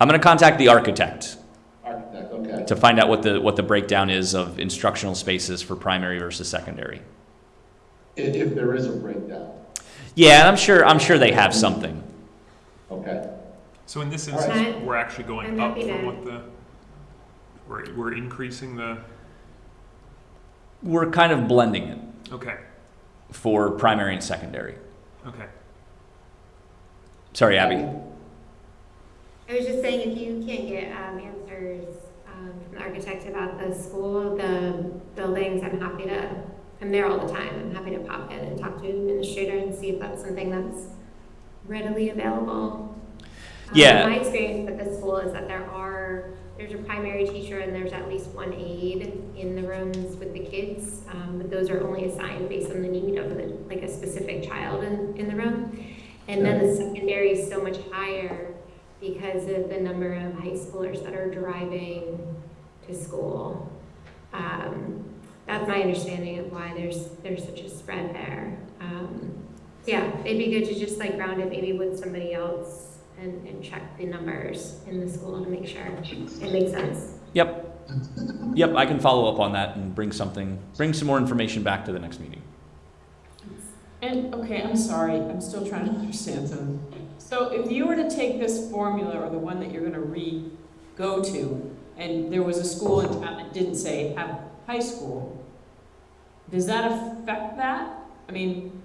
I'm gonna contact the architect architect, okay? to find out what the, what the breakdown is of instructional spaces for primary versus secondary. If, if there is a breakdown, Yeah, I'm sure, I'm sure they have something. okay? So in this instance, I- we're actually going I'm up happy from to- what the, we're, we're increasing the, We're kind of blending it okay, for primary and secondary. okay. Sorry, Abby. I was just saying, if you can't get um, answers um, from the architect about the school, the buildings, I'm happy to, I'm there all the time. I'm happy to pop in and talk to an administrator and see if that's something that's readily available. Um, Yeah. My experience at the school is that there are, there's a primary teacher and there's at least one aide in the rooms with the kids. um, But those are only assigned based on the need of the, like a specific child in, in the room. And then the secondary is so much higher because of the number of high schoolers that are driving to school. Um, that's my understanding of why there's, there's such a spread there. Um, so yeah, it'd be good to just like ground it maybe with somebody else and, and check the numbers in the school to make sure it makes sense. Yep. Yep, I can follow up on that and bring something, bring some more information back to the next meeting. And, okay, I'm sorry, I'm still trying to understand something. So if you were to take this formula, or the one that you're gonna re-go to, and there was a school in town that didn't say have high school, does that affect that? I mean,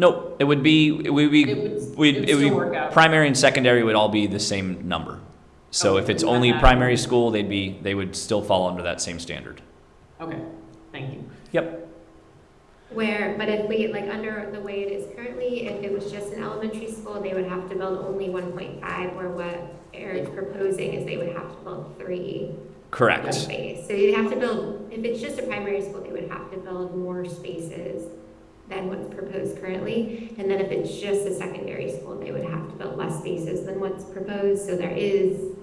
Nope, it would be, it would be, it would, we'd- it would it would still be work out. primary and secondary would all be the same number. So Okay, if it's only primary school, they'd be, they would still fall under that same standard. Okay, thank you. Yep. Where, but if we, like, under the way it is currently, if it was just an elementary school, they would have to build only one point five, where what Eric's proposing is they would have to build three Correct. space. So you'd have to build, if it's just a primary school, they would have to build more spaces than what's proposed currently. And then if it's just a secondary school, they would have to build less spaces than what's proposed. So there is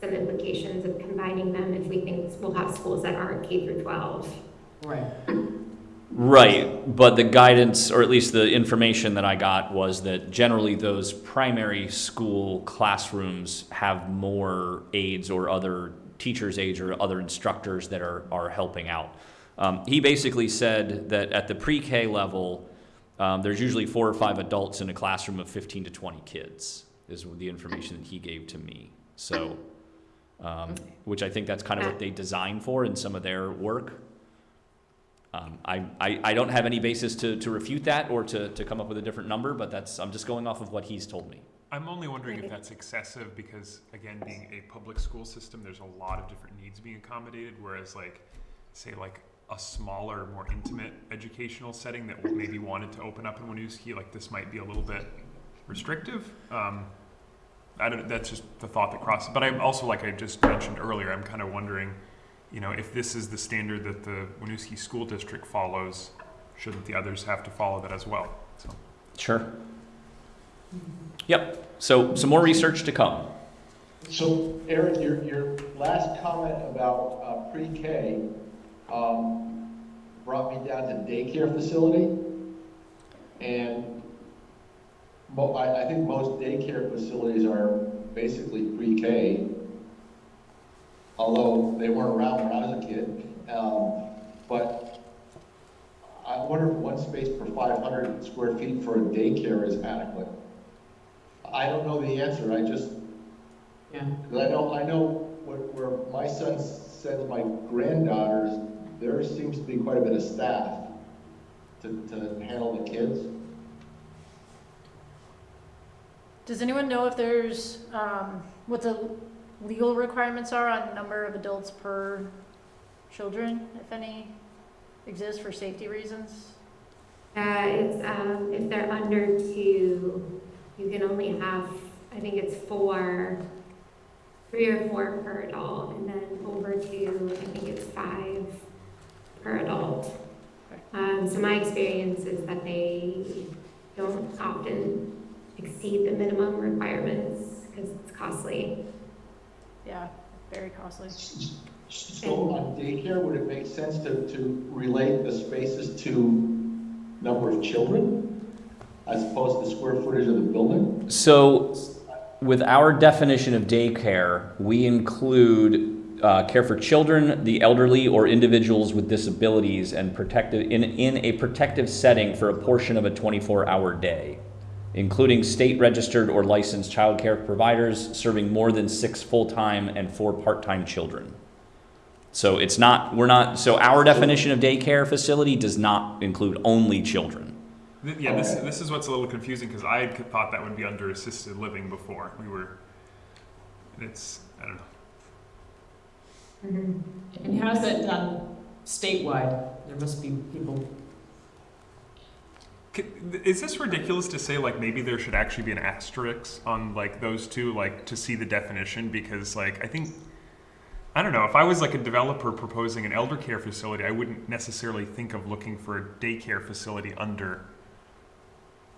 some implications of combining them if we think we'll have schools that aren't K through twelve. Right. Right, but the guidance, or at least the information that I got, was that generally those primary school classrooms have more aides or other teachers' aides or other instructors that are, are helping out. Um, he basically said that at the pre-K level, um, there's usually four or five adults in a classroom of 15 to 20 kids, is the information that he gave to me. So, um, which I think that's kind of what they design for in some of their work. Um, I, I, I don't have any basis to, to refute that or to, to come up with a different number, but that's, I'm just going off of what he's told me. I'm only wondering if that's excessive because, again, being a public school system, there's a lot of different needs being accommodated. Whereas, like, say, like a smaller, more intimate educational setting that maybe wanted to open up in Winooski, like this might be a little bit restrictive. Um, I don't. That's just the thought that crosses. But I'm also, like I just mentioned earlier, I'm kind of wondering, you know, if this is the standard that the Winooski School District follows, shouldn't the others have to follow that as well? So. Sure. Yep, so some more research to come. So Eric, your, your last comment about uh, pre-K um, brought me down to daycare facility. And mo, I, I think most daycare facilities are basically pre-K. Although they weren't around when I was a kid. Um, But I wonder if one space per 500 square feet for a daycare is adequate. I don't know the answer, I just, Yeah. because I know, I know where, where my son sends my granddaughters, there seems to be quite a bit of staff to, to handle the kids. Does anyone know if there's, um, what the legal requirements are on number of adults per children, if any, exist for safety reasons? Uh, it's, um, if they're under two, you can only have, I think it's four, three or four per adult, and then over two, I think it's five per adult. Um, so my experience is that they don't often exceed the minimum requirements, because it's costly. Yeah, very costly. So on daycare, would it make sense to, to relate the spaces to number of children? As opposed to square footage of the building? So, with our definition of daycare, we include uh, care for children, the elderly, or individuals with disabilities, and protective in, in a protective setting for a portion of a 24-hour day, including state-registered or licensed child care providers serving more than six full-time and four part-time children. So it's not we're not so our definition of daycare facility does not include only children. Th- Yeah, this, this is what's a little confusing because I had thought that would be under assisted living before. We were, it's, I don't know. Mm-hmm. And how's that done statewide? There must be people. Is this ridiculous to say like maybe there should actually be an asterisk on like those two like to see the definition? Because like I think I don't know if I was like a developer proposing an elder care facility I wouldn't necessarily think of looking for a daycare facility under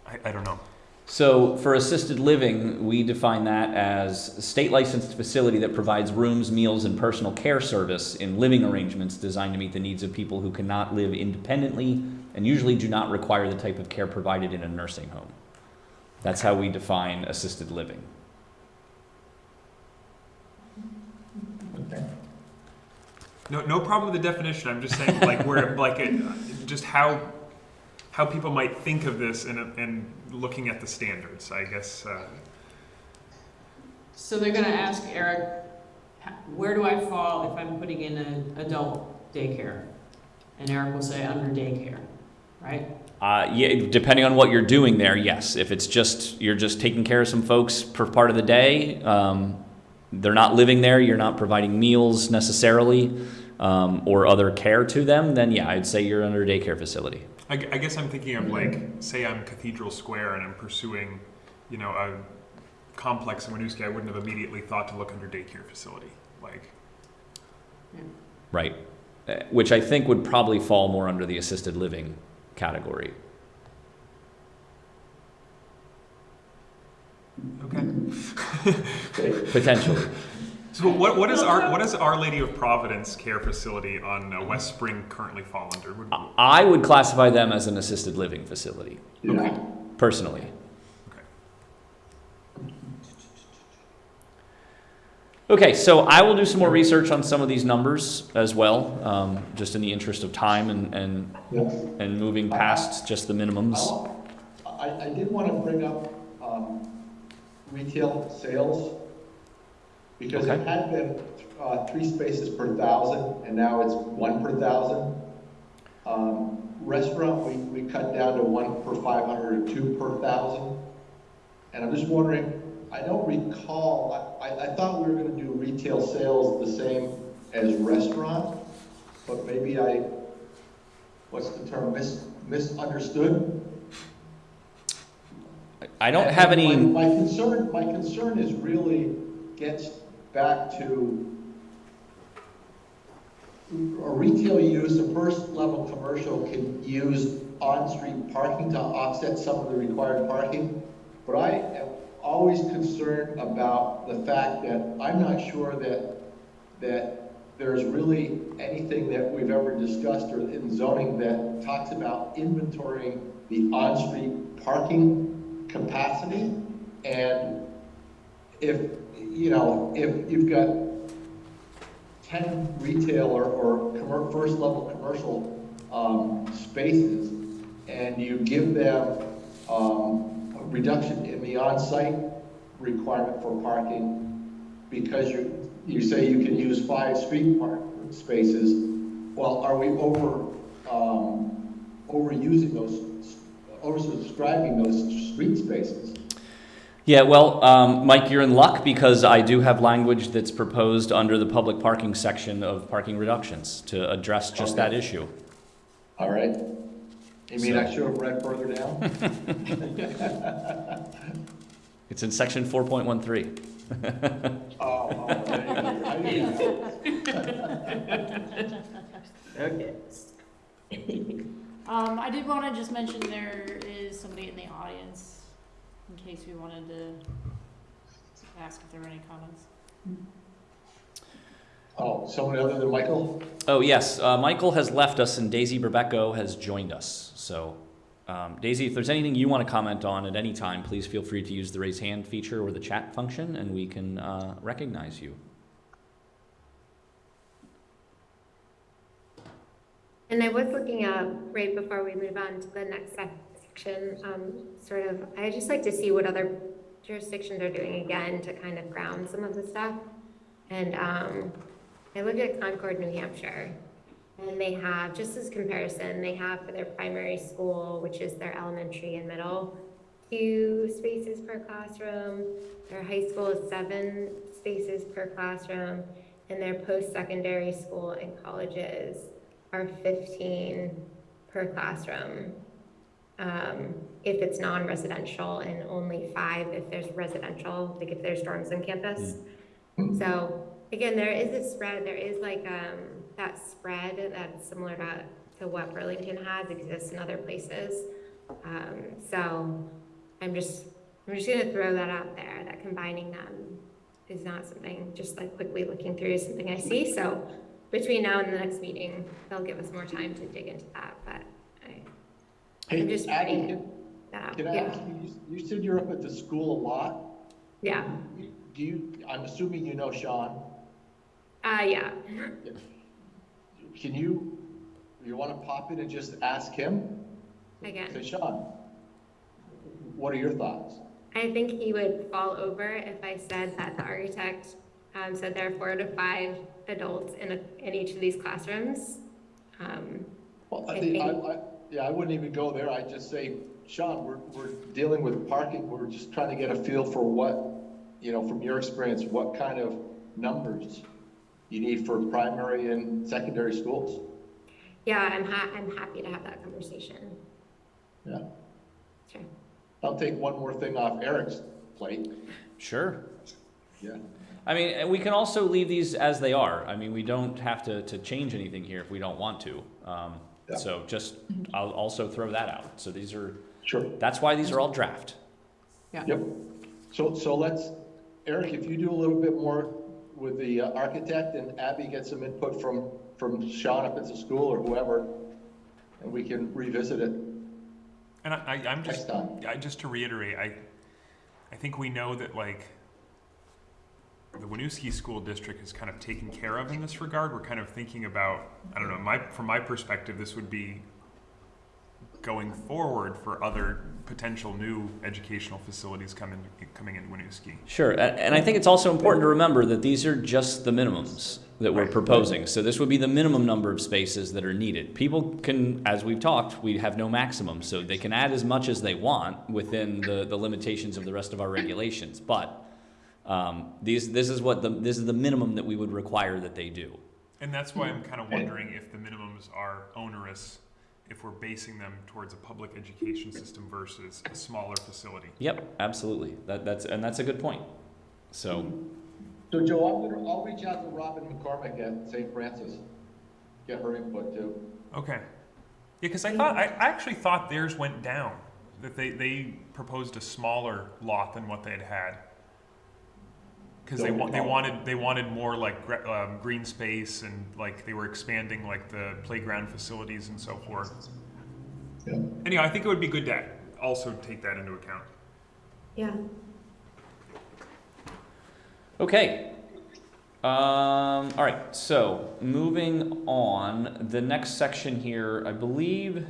I, I don't know. So for assisted living, we define that as a state licensed facility that provides rooms, meals, and personal care service in living arrangements designed to meet the needs of people who cannot live independently and usually do not require the type of care provided in a nursing home. That's how we define assisted living. no no problem with the definition I'm just saying like where like it, just how how people might think of this and and looking at the standards I guess uh, So they're gonna ask Eric, where do I fall if I'm putting in an adult daycare? And Eric will say under daycare, right? Uh, yeah, depending on what you're doing there, yes. If it's just you're just taking care of some folks per part of the day, um, they're not living there, you're not providing meals necessarily, um, or other care to them, then yeah, I'd say you're under a daycare facility. I, I guess I'm thinking of like, say I'm Cathedral Square and I'm pursuing, you know, a complex in Winooski, I wouldn't have immediately thought to look under daycare facility. Like, Right. Uh, Which I think would probably fall more under the assisted living category. okay. Okay. Potentially. So what, what is our what is Our Lady of Providence Care Facility on uh, West Spring currently fall under? Would, I- I would classify them as an assisted living facility, Yeah. personally. Okay. Okay, so I will do some more research on some of these numbers as well, um, just in the interest of time and, and, Yeah. and moving past just the minimums. I, I did want to bring up, um, retail sales, because it had been, uh, three spaces per thousand, and now it's one per thousand. Um, restaurant, we, we cut down to one per five hundred or two per thousand. And I'm just wondering, I don't recall, I, I, I thought we were gonna do retail sales the same as restaurant, but maybe I, what's the term, mis, misunderstood? I don't have My- any, My concern, my concern is really gets back to a retail use, a first level commercial can use on-street parking to offset some of the required parking. But I am always concerned about the fact that I'm not sure that, that there's really anything that we've ever discussed or in zoning that talks about inventorying the on-street parking capacity. And if, you know, if you've got ten retail or, or first level commercial, um, spaces, and you give them, um, reduction in the on-site requirement for parking, because you, you say you can use five street park spaces, well, are we over, um, overusing those, oversubscribing those street spaces? yeah, well, um, Mike, you're in luck because I do have language that's proposed under the public parking section of parking reductions to address just that issue. All right? You mean I So- should have read further down? It's in section four point one three. Oh, oh, there you go. I didn't know. Okay. Um, I did wanna just mention there is somebody in the audience, in case we wanted to ask if there were any comments. Oh, someone other than Michael? Oh, yes, uh, Michael has left us and Daisy Rebecco has joined us. So, um, Daisy, if there's anything you want to comment on at any time, please feel free to use the raise hand feature or the chat function and we can uh, recognize you. And I was looking up right before we move on to the next section, um, sort of, I just like to see what other jurisdictions are doing again to kind of ground some of the stuff. And, um, I looked at Concord, New Hampshire, and they have, just as comparison, they have for their primary school, which is their elementary and middle, two spaces per classroom. Their high school is seven spaces per classroom, and their post-secondary school and colleges are fifteen per classroom. Um, if it's non-residential and only five if there's residential, like if there's dorms on campus. So, again, there is a spread, there is like, um, that spread that's similar to, to what Burlington has exists in other places. Um, so, I'm just, I'm just gonna throw that out there, that combining them is not something, just like quickly looking through is something I see, so between now and the next meeting, they'll give us more time to dig into that, but I, I'm just adding can, that out, can I yeah, ask you, you you said you're up at the school a lot. yeah, Do you, I'm assuming you know Sean. Uh, yeah. Can you, you want to pop in and just ask him? Again, Say, Sean, what are your thoughts? I think he would fall over if I said that the architect, um, said there are four to five adults in a, in each of these classrooms. Um, Well, I I think, I, I, yeah, I wouldn't even go there. I'd just say, Sean, we're, we're dealing with parking. We're just trying to get a feel for what, you know, from your experience, what kind of numbers you need for primary and secondary schools. yeah, I'm ha- I'm happy to have that conversation. Yeah. Sure. I'll take one more thing off Eric's plate. Sure. Yeah. I mean, we can also leave these as they are. I mean, we don't have to, to change anything here if we don't want to. Um, Yeah. So just, I'll also throw that out. So these are, Sure. that's why these are all draft. Yeah. Yep. So, so let's, Eric, if you do a little bit more with the uh, architect and Abby get some input from, from Sean if it's a school or whoever, and we can revisit it And I, I, I'm just. I, just to reiterate, I, I think we know that like the Winooski School District has kind of taken care of in this regard. We're kind of thinking about, I don't know, my, from my perspective, this would be going forward for other potential new educational facilities coming, coming in Winooski. Sure, and I think it's also important to remember that these are just the minimums that we're Right. proposing. So this would be the minimum number of spaces that are needed. People can, as we've talked, we have no maximum, so they can add as much as they want within the, the limitations of the rest of our regulations. But um, these, this is what the, this is the minimum that we would require that they do. And that's why I'm kind of wondering if the minimums are onerous, if we're basing them towards a public education system versus a smaller facility. Yep, absolutely. That, that's, and that's a good point. So, So Joe, I'm gonna, I'll reach out to Robin McCormick at St. Francis, get her input too. Okay. Yeah, because I thought I, I actually thought theirs went down. That they, they proposed a smaller lot than what they had had. Because they wa- they wanted they wanted more like gre- um, green space and like they were expanding like the playground facilities and so forth. Yeah. Anyhow, I think it would be good to also take that into account. Yeah. Okay. Um, all right, so moving on, the next section here, I believe,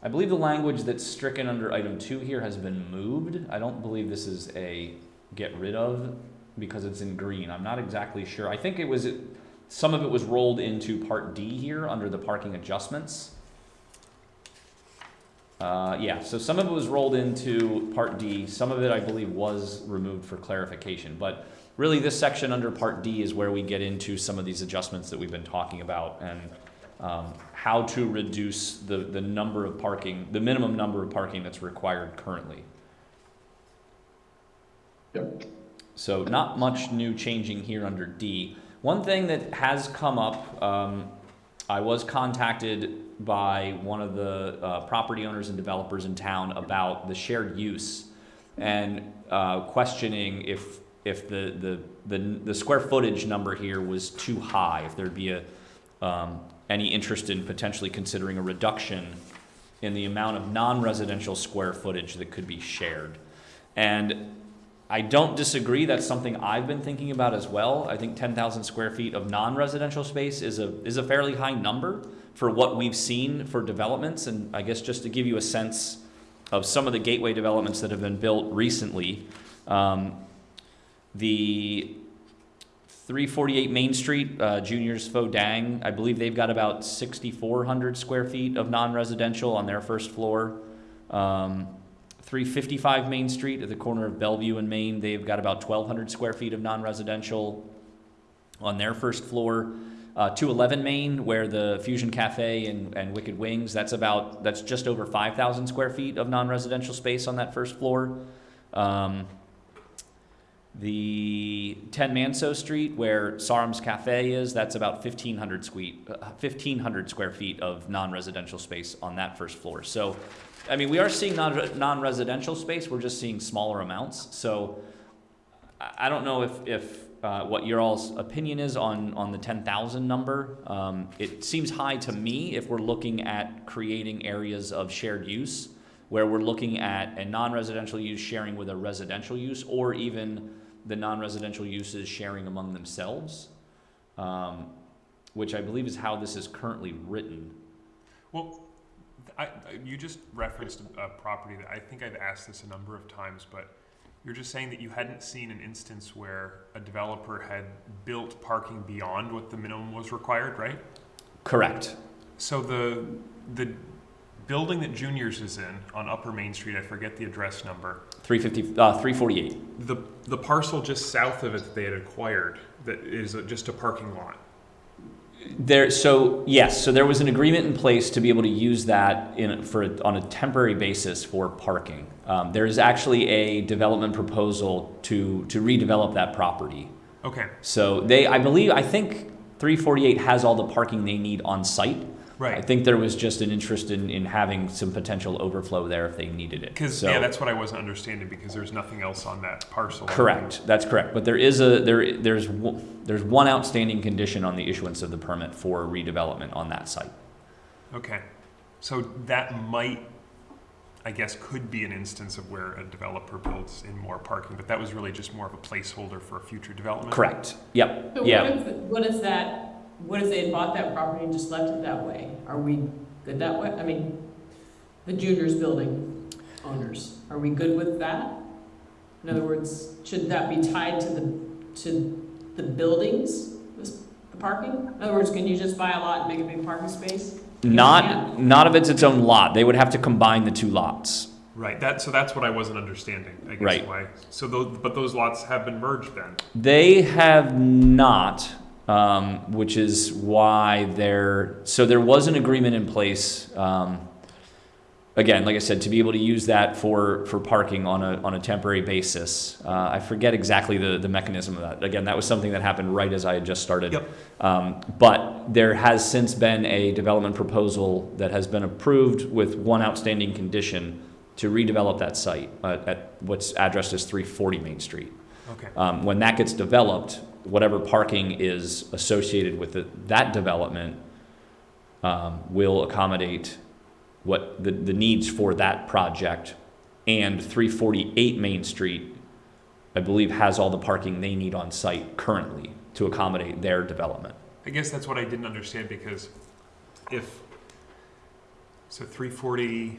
I believe the language that's stricken under item two here has been moved. I don't believe this is a get rid of because it's in green. I'm not exactly sure. I think it was, some of it was rolled into part D here under the parking adjustments. Uh, yeah, so some of it was rolled into Part D, some of it, I believe, was removed for clarification. But really, this section under Part D is where we get into some of these adjustments that we've been talking about and um, how to reduce the, the number of parking, the minimum number of parking that's required currently. Yep. So not much new changing here under D. One thing that has come up, um, I was contacted by one of the uh, property owners and developers in town about the shared use and uh, questioning if if the, the the the square footage number here was too high, if there'd be a um, any interest in potentially considering a reduction in the amount of non-residential square footage that could be shared. And I don't disagree. That's something I've been thinking about as well. I think 10,000 square feet of non-residential space is a is a fairly high number for what we've seen for developments. And I guess just to give you a sense of some of the gateway developments that have been built recently, um, the 348 Main Street, uh, Juniors Fodang, I believe they've got about 6,400 square feet of non-residential on their first floor. Um, 355 Main Street at the corner of Bellevue and Main, they've got about 1,200 square feet of non-residential on their first floor. Uh, 211 Main, where the Fusion Cafe and, and Wicked Wings, that's about, that's just over 5,000 square feet of non-residential space on that first floor. Um, the 10 Manseau Street, where Sarum's Cafe is, that's about 1,500 sque- uh, 1,500 square feet of non-residential space on that first floor. So, I mean, we are seeing non- non-residential space, we're just seeing smaller amounts. So, I I don't know if, if uh, what your all's opinion is on, on the 10,000 number. Um, it seems high to me if we're looking at creating areas of shared use, where we're looking at a non-residential use sharing with a residential use, or even the non-residential uses sharing among themselves, um, which I believe is how this is currently written. Well, I, you just referenced a, a property that I think I've asked this a number of times, but you're just saying that you hadn't seen an instance where a developer had built parking beyond what the minimum was required, right? Correct. So the the building that Juniors is in on Upper Main Street, I forget the address number. 350, uh, 348. The the parcel just south of it that they had acquired that is a, just a parking lot. There, so yes, so there was an agreement in place to be able to use that in for on a temporary basis for parking. Um, there is actually a development proposal to to redevelop that property. Okay, So they, I believe, I think 348 has all the parking they need on site. I think there was just an interest in, in having some potential overflow there if they needed it. Because So- yeah, that's what I wasn't understanding because there's nothing else on that parcel. Correct, that's correct. But there is a, there, there's, one- there's one outstanding condition on the issuance of the permit for redevelopment on that site. Okay, so that might I guess, could be an instance of where a developer builds in more parking, but that was really just more of a placeholder for a future development. Correct. Yep. So Yeah. what if, what is that, what if they had bought that property and just left it that way? Are we good that way? I mean, the juniors building owners, are we good with that? In other words, should that be tied to the, to the buildings, this, the parking? In other words, can you just buy a lot and make a big parking space? Not, not if it's its own lot. They would have to combine the two lots. Right, that, so that's what I wasn't understanding, I guess, Right. why. So those, but those lots have been merged then? They have not, um, which is why they're, so there was an agreement in place, um, again, like I said, to be able to use that for, for parking on a, on a temporary basis. Uh, I forget exactly the, the mechanism of that. Again, that was something that happened right as I had just started. Yep. Um, but there has since been a development proposal that has been approved with one outstanding condition to redevelop that site uh, at what's addressed as 340 Main Street. Okay, Um, when that gets developed, whatever parking is associated with it, that development um, will accommodate what the, the needs for that project. And 348 Main Street, I believe, has all the parking they need on site currently to accommodate their development. I guess that's what I didn't understand, because if, so three forty,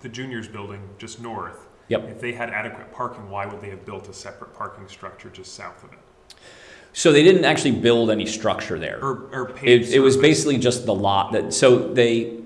the juniors building just north. Yep. If they had adequate parking, why would they have built a separate parking structure just south of it? So they didn't actually build any structure there. Or, or paved It, it was basically just the lot that, so they,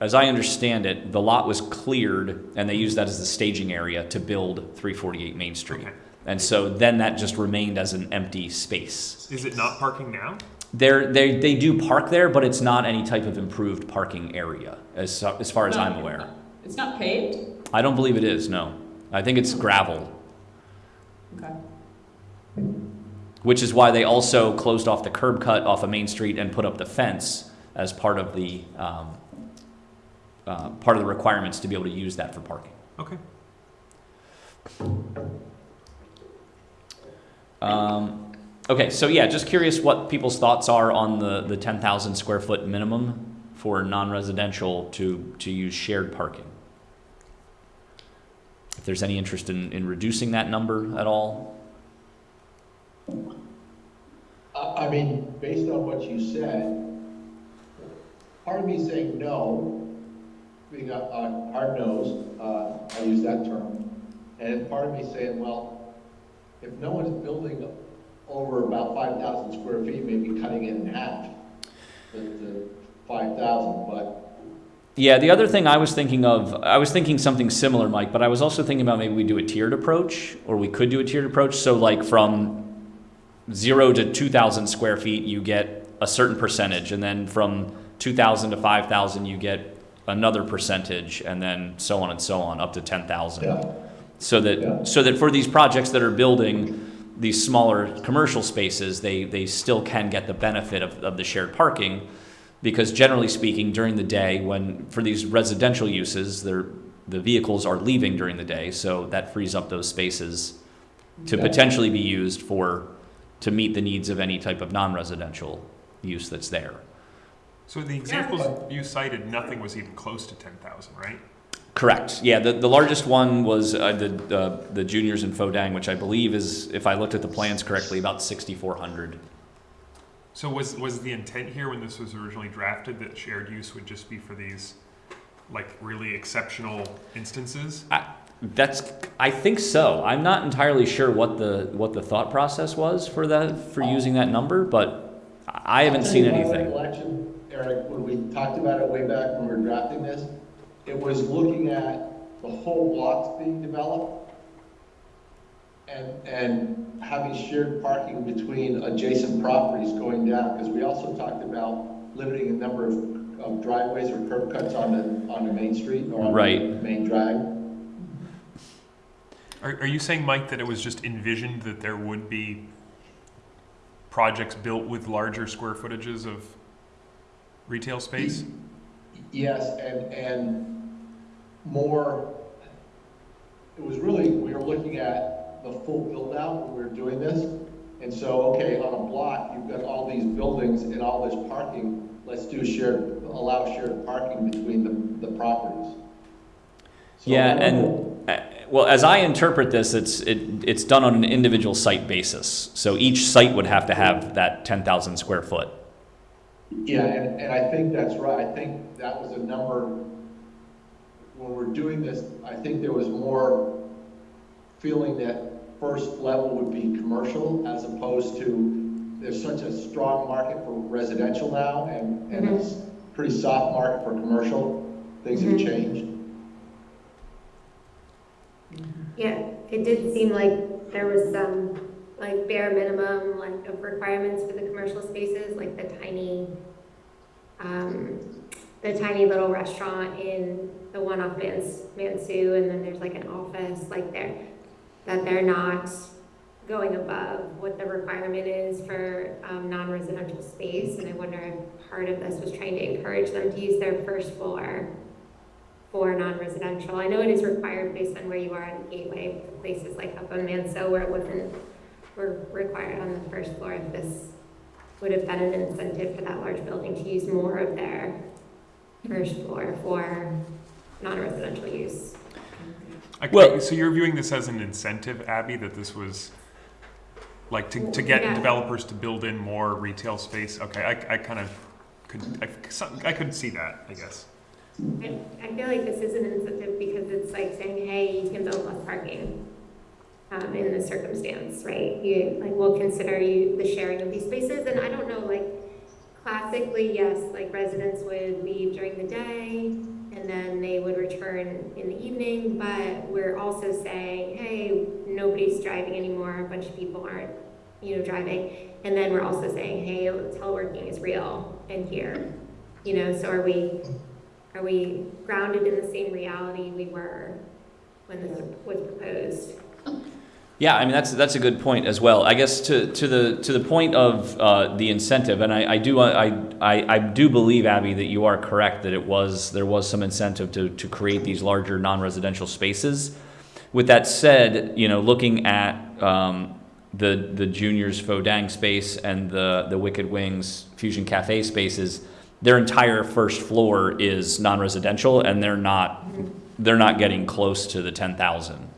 as I understand it, the lot was cleared and they used that as the staging area to build 348 Main Street. Okay. And so then that just remained as an empty space. Is it not parking now? There, they, they do park there, but it's not any type of improved parking area, as, as far as I'm aware. It's not paved? I don't believe it is, no. I think it's gravel, Okay. which is why they also closed off the curb cut off of Main Street and put up the fence as part of the, um, uh, part of the requirements to be able to use that for parking. Okay. Um, okay, so yeah, just curious what people's thoughts are on the, the ten thousand square foot minimum for non-residential to, to use shared parking. If there's any interest in, in reducing that number at all? I, mean, based on what you said, part of me saying no, being a, a hard nosed, uh, I use that term, and part of me saying, well, if no one's building over about five thousand square feet, maybe cutting it in half, the, the five thousand, but Yeah, the other thing I was thinking of, I was thinking something similar, Mike, but I was also thinking about maybe we do a tiered approach, or we could do a tiered approach. So like from zero to two thousand square feet, you get a certain percentage, and then from two thousand to five thousand, you get another percentage, and then so on and so on, up to ten thousand. yeah. So Yeah. that, so that for these projects that are building these smaller commercial spaces, they, they still can get the benefit of, of the shared parking. Because generally speaking, during the day, when, for these residential uses, the vehicles are leaving during the day, so that frees up those spaces to Yeah. potentially be used for, to meet the needs of any type of non-residential use that's there. So the examples you cited, nothing was even close to ten thousand, right? Correct. Yeah, the, the largest one was uh, the, the the juniors in Fodang, which I believe is, if I looked at the plans correctly, about 6,400. So was, was the intent here when this was originally drafted that shared use would just be for these, like, really exceptional instances? That's, I think so. I'm not entirely sure what the what the thought process was for that for oh. using that number, but I haven't seen tell you my anything. recollection, Eric, when we talked about it way back when we were drafting this, it was looking at the whole blocks being developed and, and having shared parking between adjacent properties going down, because we also talked about limiting the number of, of driveways or curb cuts on the, on the main street or on Right. the main drag. Are, are you saying, Mike, that it was just envisioned that there would be projects built with larger square footages of retail space? Yes, and, and more, it was really, we were looking at the full build-out when we were doing this. And so, okay, on a block, you've got all these buildings and all this parking, let's do shared, allow shared parking between the, the properties. So Yeah, I don't know. and, uh, well, as I interpret this, it's, it, it's done on an individual site basis. So each site would have to have that ten thousand square foot. Yeah, and, and I think that's right. I think that was a number, when we're doing this, I think there was more feeling that first level would be commercial as opposed to, there's such a strong market for residential now and, and it's pretty soft market for commercial. Things have Mhm. changed. Yeah, it did seem like there was some, like, bare minimum, like, of requirements for the commercial spaces, like the tiny, um, the tiny little restaurant in the one off Mans, Mansu, and then there's like an office, like they're, that they're not going above what the requirement is for, um, non-residential space, and I wonder if part of this was trying to encourage them to use their first floor for non-residential. I know it is required based on where you are on the gateway, places like up on Manseau where it wasn't, were required on the first floor. If this would have been an incentive for that large building to use more of their first floor for non-residential use. I, Well- so you're viewing this as an incentive, Abby, that this was like to, to get Yeah. developers to build in more retail space? Okay, I, I kind of could, I, some- I could see that, I guess. I, I feel like this is an incentive because it's like saying, hey, you can build less parking um, in this circumstance, right? You, like, we'll consider you the sharing of these spaces, and I don't know, like, classically, yes, like residents would leave during the day and then they would return in the evening, but we're also saying, hey, nobody's driving anymore, a bunch of people aren't, you know, driving. And then we're also saying, hey, teleworking is real in here, you know, so are we, are we grounded in the same reality we were when this was proposed? Yeah, I mean, that's, that's a good point as well. I guess to, to the, to the point of uh, the incentive, and I, I do, I, I, I do believe, Abby, that you are correct, that it was, there was some incentive to, to create these larger non-residential spaces. With that said, you know, looking at um, the, the juniors Fodang space and the, the Wicked Wings Fusion Cafe spaces, their entire first floor is non-residential and they're not, they're not getting close to the ten thousand.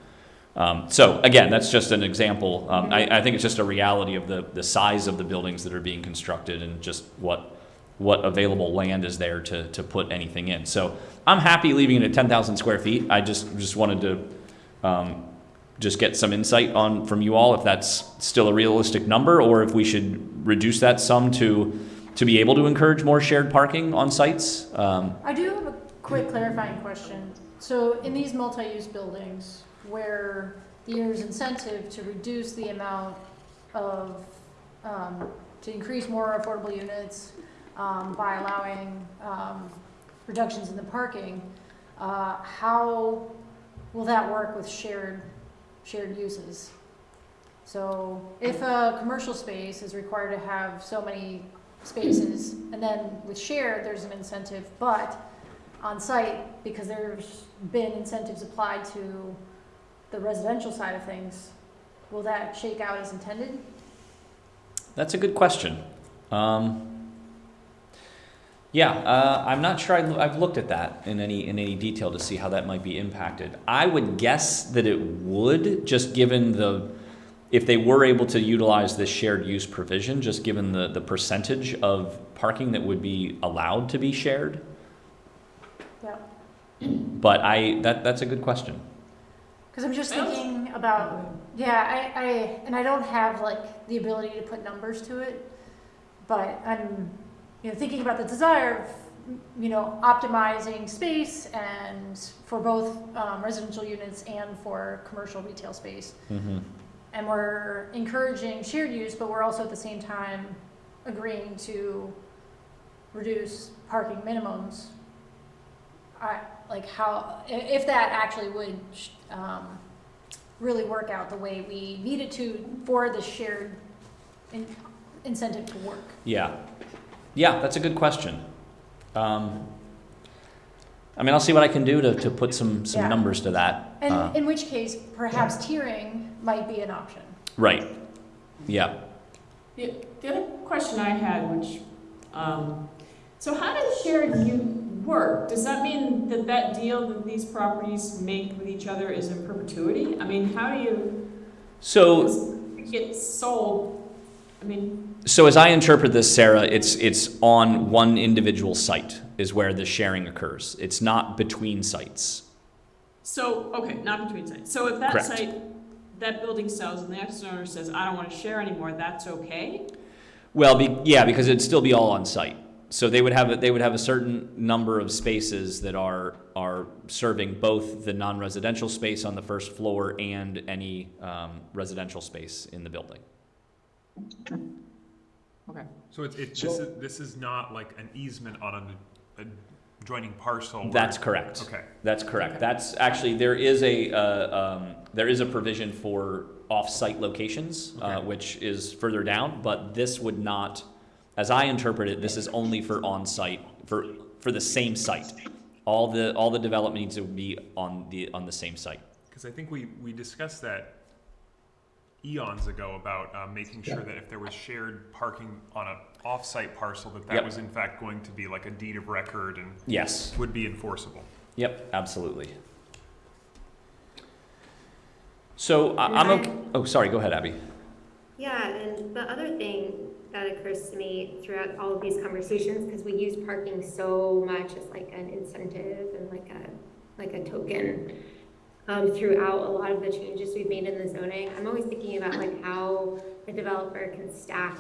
Um, so again, that's just an example. Um, I, I think it's just a reality of the, the size of the buildings that are being constructed and just what, what available land is there to, to put anything in. So I'm happy leaving it at ten thousand square feet. I just, just wanted to, um, just get some insight on, from you all, if that's still a realistic number, or if we should reduce that some to, to be able to encourage more shared parking on sites. Um, I do have a quick clarifying question. So in these multi-use buildings where there's incentive to reduce the amount of, um, to increase more affordable units, um, by allowing, um, reductions in the parking, uh, how will that work with shared, shared uses? So if a commercial space is required to have so many spaces, and then with shared, there's an incentive, but on site, because there's been incentives applied to the residential side of things, will that shake out as intended? That's a good question. Um, yeah, uh, I'm not sure I, have looked at that in any in any detail to see how that might be impacted. I would guess that it would, just given the if they were able to utilize this shared use provision, just given the the percentage of parking that would be allowed to be shared. Yeah. But I that that's a good question. Because I'm just I thinking about, yeah, I, I, and I don't have like the ability to put numbers to it, but I'm, you know, thinking about the desire of, you know, optimizing space and for both um, residential units and for commercial retail space. Mm-hmm. And we're encouraging shared use, but we're also at the same time agreeing to reduce parking minimums. I, like how, if that actually would, um, really work out the way we need it to for the shared in- incentive to work. Yeah, yeah, that's a good question. Um, I mean, I'll see what I can do to, to put some, some Yeah. numbers to that. And Uh, in which case, perhaps tiering might be an option. Right, yeah. The, the other question I had, which, um, so how does shared u, work, does that mean that that deal that these properties make with each other is in perpetuity? I mean, how do you, So, get sold, I mean, so as I interpret this, Sarah, it's, it's on one individual site is where the sharing occurs. It's not between sites. so, okay, not between sites. So if that Correct. site, that building sells and the next owner says, I don't wanna share anymore, that's okay? Well, be, yeah, because it'd still be all on site. So they would have a, they would have a certain number of spaces that are are serving both the non-residential space on the first floor and any um, residential space in the building. Okay. So it's, it, this So- is, this is not like an easement on an adjoining parcel? where- That's correct. Okay. That's correct. That's actually there is a uh, um, there is a provision for off-site locations, uh, which is further down. But this would not, as I interpret it, this is only for on-site for for the same site. All the all the development needs to be on the on the same site. Because I think we, we discussed that eons ago about uh, making sure that if there was shared parking on a off-site parcel, that that Yep. was in fact going to be like a deed of record and Yes. would be enforceable. Yep. Absolutely. So I I'm okay. Oh, sorry. Go ahead, Abby. Yeah, and the other thing that occurs to me throughout all of these conversations, because we use parking so much as like an incentive and like a, like a token, um, throughout a lot of the changes we've made in the zoning, I'm always thinking about like how a developer can stack,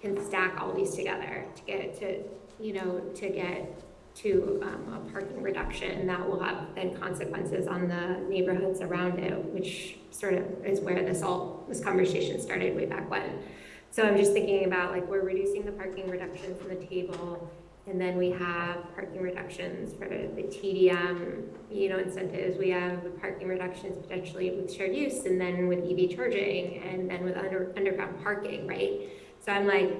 can stack all these together to get to, you know, to get to, um, a parking reduction And that will have then consequences on the neighborhoods around it, which sort of is where this all, this conversation started way back when. So I'm just thinking about like, we're reducing the parking reductions from the table, and then we have parking reductions for the TDM, you know, incentives. We have the parking reductions potentially with shared use, and then with EV charging, and then with under, underground parking, right? So I'm like,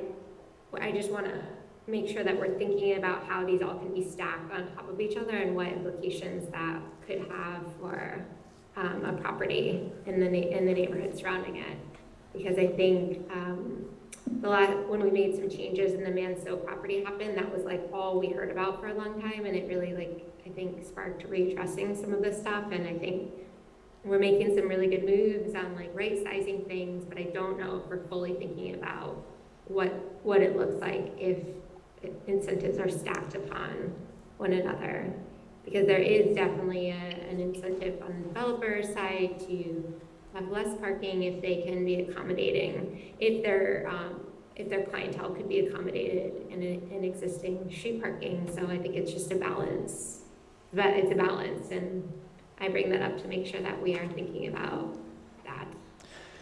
I just wanna make sure that we're thinking about how these all can be stacked on top of each other and what implications that could have for um, a property in the, in the neighborhood surrounding it. Because I think, um, the last, when we made some changes and the Manseau property happened, that was like all we heard about for a long time, and it really like, I think sparked readdressing some of this stuff, and I think we're making some really good moves on like right sizing things, but I don't know if we're fully thinking about what, what it looks like if incentives are stacked upon one another. Because there is definitely a, an incentive on the developer side to have less parking if they can be accommodating, if their, um, if their clientele could be accommodated in, a- in existing street parking. So I think it's just a balance, but it's a balance, and I bring that up to make sure that we are thinking about that.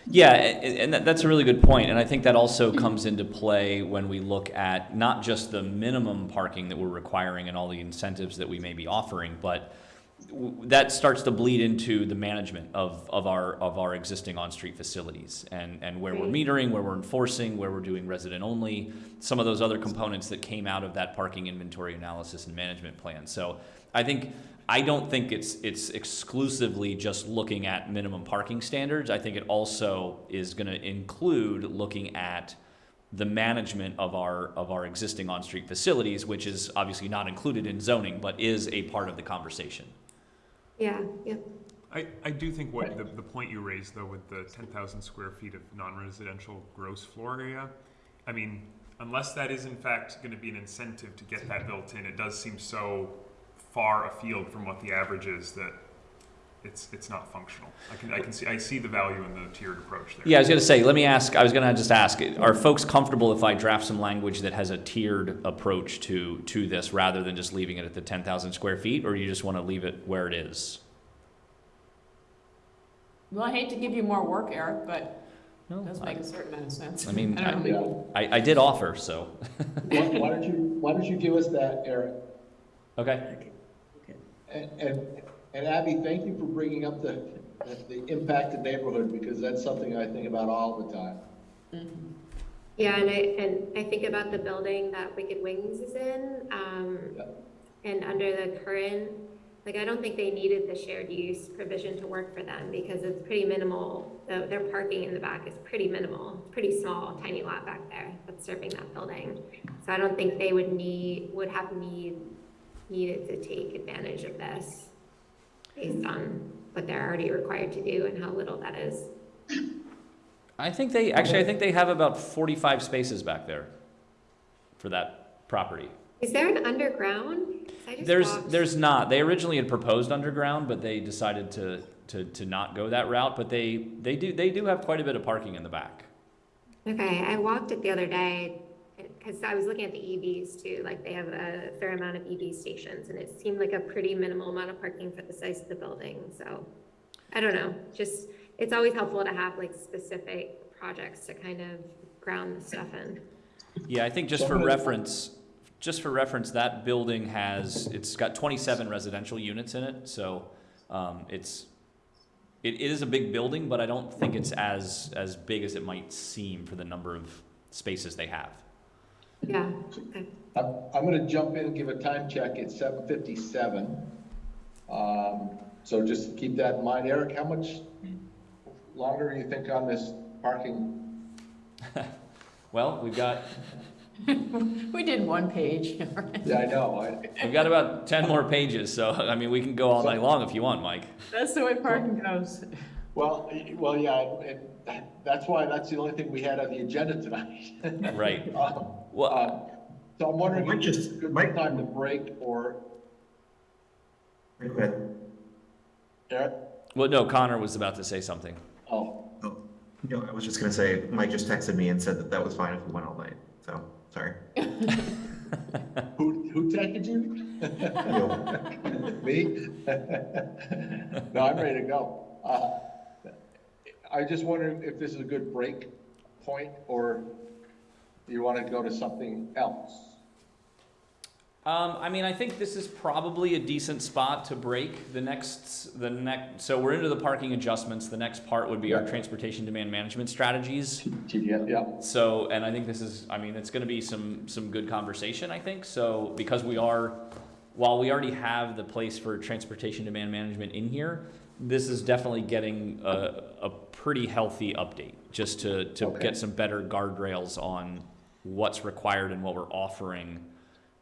Yeah, and that's a really good point, and I think that also comes into play when we look at not just the minimum parking that we're requiring and all the incentives that we may be offering, but that starts to bleed into the management of, of our of our existing on-street facilities and, and where we're mm. metering, where we're enforcing, where we're doing resident only, some of those other components that came out of that parking inventory analysis and management plan. So I think I don't think it's it's exclusively just looking at minimum parking standards. I think it also is going to include looking at the management of our of our existing on-street facilities, which is obviously not included in zoning, but is a part of the conversation. Yeah, yeah. I, I do think what the, the point you raised though with the ten thousand square feet of non-residential gross floor area, I mean, unless that is in fact gonna be an incentive to get that built in, it does seem so far afield from what the average is that it's, it's not functional. I can, I can see, I see the value in the tiered approach there. Yeah, I was going to say, let me ask, I was going to just ask, are folks comfortable if I draft some language that has a tiered approach to, to this rather than just leaving it at the 10,000 square feet, or you just want to leave it where it is? Well, I hate to give you more work, Eric, but No, it does make a certain amount of sense. I mean, I don't. Yeah. I, I did offer, so, Why why don't you, why don't you give us that, Eric? okay. And, and, and Abby, thank you for bringing up the, the impacted neighborhood, because that's something I think about all the time. Mhm. Yeah, and I, and I think about the building that Wicked Wings is in, um, Yeah. and under the current, like, I don't think they needed the shared use provision to work for them, because it's pretty minimal. The- Their parking in the back is pretty minimal, pretty small, tiny lot back there that's serving that building. So I don't think they would need, would have need needed to take advantage of this based on what they're already required to do and how little that is. I think they, actually, I think they have about 45 spaces back there for that property. Is there an underground? There's, walked- there's not. They originally had proposed underground, but they decided to, to, to not go that route. But they, they do, they do have quite a bit of parking in the back. Okay, I walked it the other day because I was looking at the EVs too. Like they have a fair amount of EV stations and it seemed like a pretty minimal amount of parking for the size of the building. So I don't know, just, it's always helpful to have like specific projects to kind of ground the stuff in. Yeah, I think just for reference, just for reference, that building has, it's got 27 residential units in it. So um, it's, it, it is a big building, but I don't think it's as, as big as it might seem for the number of spaces they have. Yeah, okay. I'm, I'm gonna jump in and give a time check, it's seven fifty-seven. Um, so just keep that in mind. Eric, how much longer do you think on this parking? Well, we've got, We did one page. Yeah, I know, I, we've got about 10 more pages. So, I mean, we can go all night long if you want, Mike. That's the way parking goes. well, well, yeah, and that's why, that's the only thing we had on the agenda tonight. Right. Um, Well, um, So I'm wondering Might if it's just- a good might- time to break or, Go ahead. Eric? well, no, Connor was about to say something. Oh, Oh, no, I was just gonna say, Mike just texted me and said that that was fine if we went all night, so, sorry. who, who texted you? You. Me? No, I'm ready to go. Uh, I just wonder if this is a good break point, or you want to go to something else? Um, I mean, I think this is probably a decent spot to break. The next, the next, so we're into the parking adjustments. The next part would be our transportation demand management strategies. TDS, yeah, So, and I think this is, I mean, it's going to be some some good conversation. I think so because we are, while we already have the place for transportation demand management in here, this is definitely getting a, a pretty healthy update just to to Okay. get some better guardrails on what's required and what we're offering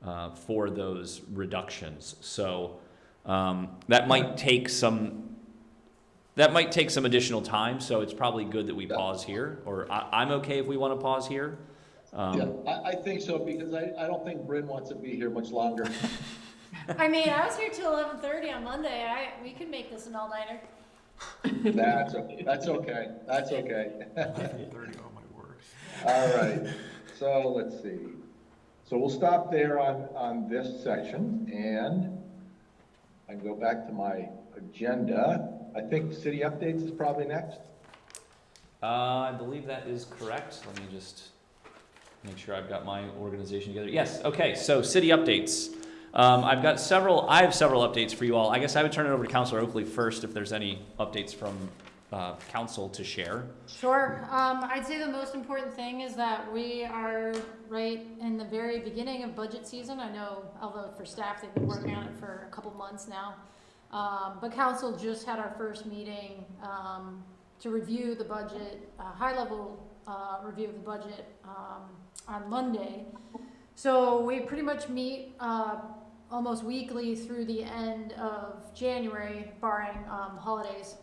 uh, for those reductions. So um, that might take some that might take some additional time. So it's probably good that we Yeah. pause here, or I, I'm okay if we want to pause here. Um, yeah, I, I think so, because I, I don't think Bryn wants to be here much longer. I mean, I was here till eleven thirty on Monday. I, we could make this an all-nighter. That's, o- that's okay, that's okay. Thirty, oh my word. All right, so let's see. So we'll stop there on, on this section, and I can go back to my agenda. I think city updates is probably next. Uh, I believe that is correct. Let me just make sure I've got my organization together. Yes, okay, so city updates. Um, I've got several, I have several updates for you all. I guess I would turn it over to Councilor Oakley first if there's any updates from uh, council to share. Sure. Um, I'd say the most important thing is that we are right in the very beginning of budget season. I know, although for staff, they've been working on it for a couple months now. Um, but council just had our first meeting, um, to review the budget, a high-level, uh, review of the budget, um, on Monday. So we pretty much meet, uh, almost weekly through the end of January barring, um, holidays.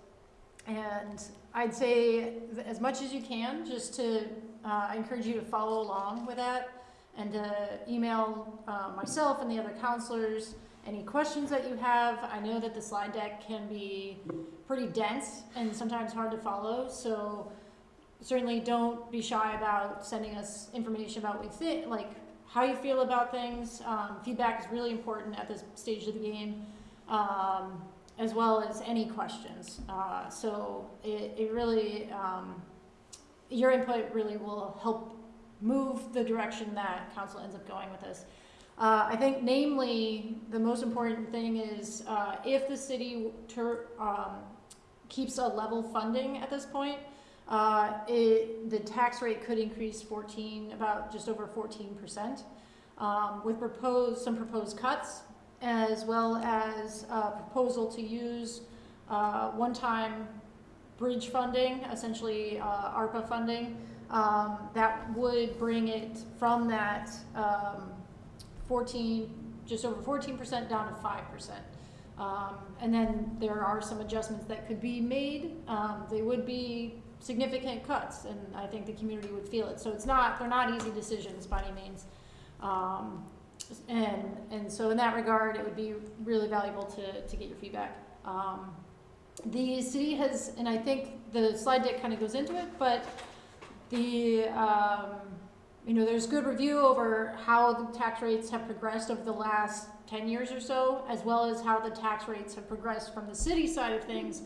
And I'd say as much as you can, just to, uh, I encourage you to follow along with that and to email, uh, myself and the other councilors any questions that you have. I know that the slide deck can be pretty dense and sometimes hard to follow, so certainly don't be shy about sending us information about what you think, like how you feel about things. Um, feedback is really important at this stage of the game. Um, as well as any questions. Uh, so it, it really, um, your input really will help move the direction that council ends up going with this. Uh, I think namely, the most important thing is, uh, if the city um, keeps a level funding at this point, uh, it, the tax rate could increase fourteen, about just over fourteen percent. Um, with proposed, some proposed cuts, as well as a proposal to use uh, one-time bridge funding, essentially uh, ARPA funding, um, that would bring it from that um, 14, just over fourteen percent down to five percent. Um, and then there are some adjustments that could be made. Um, they would be significant cuts, and I think the community would feel it. So it's not, they're not easy decisions by any means. And, and so in that regard, it would be really valuable to, to get your feedback. Um, the city has, and I think the slide deck kind of goes into it, but the, um, you know, there's good review over how the tax rates have progressed over the last ten years or so, as well as how the tax rates have progressed from the city side of things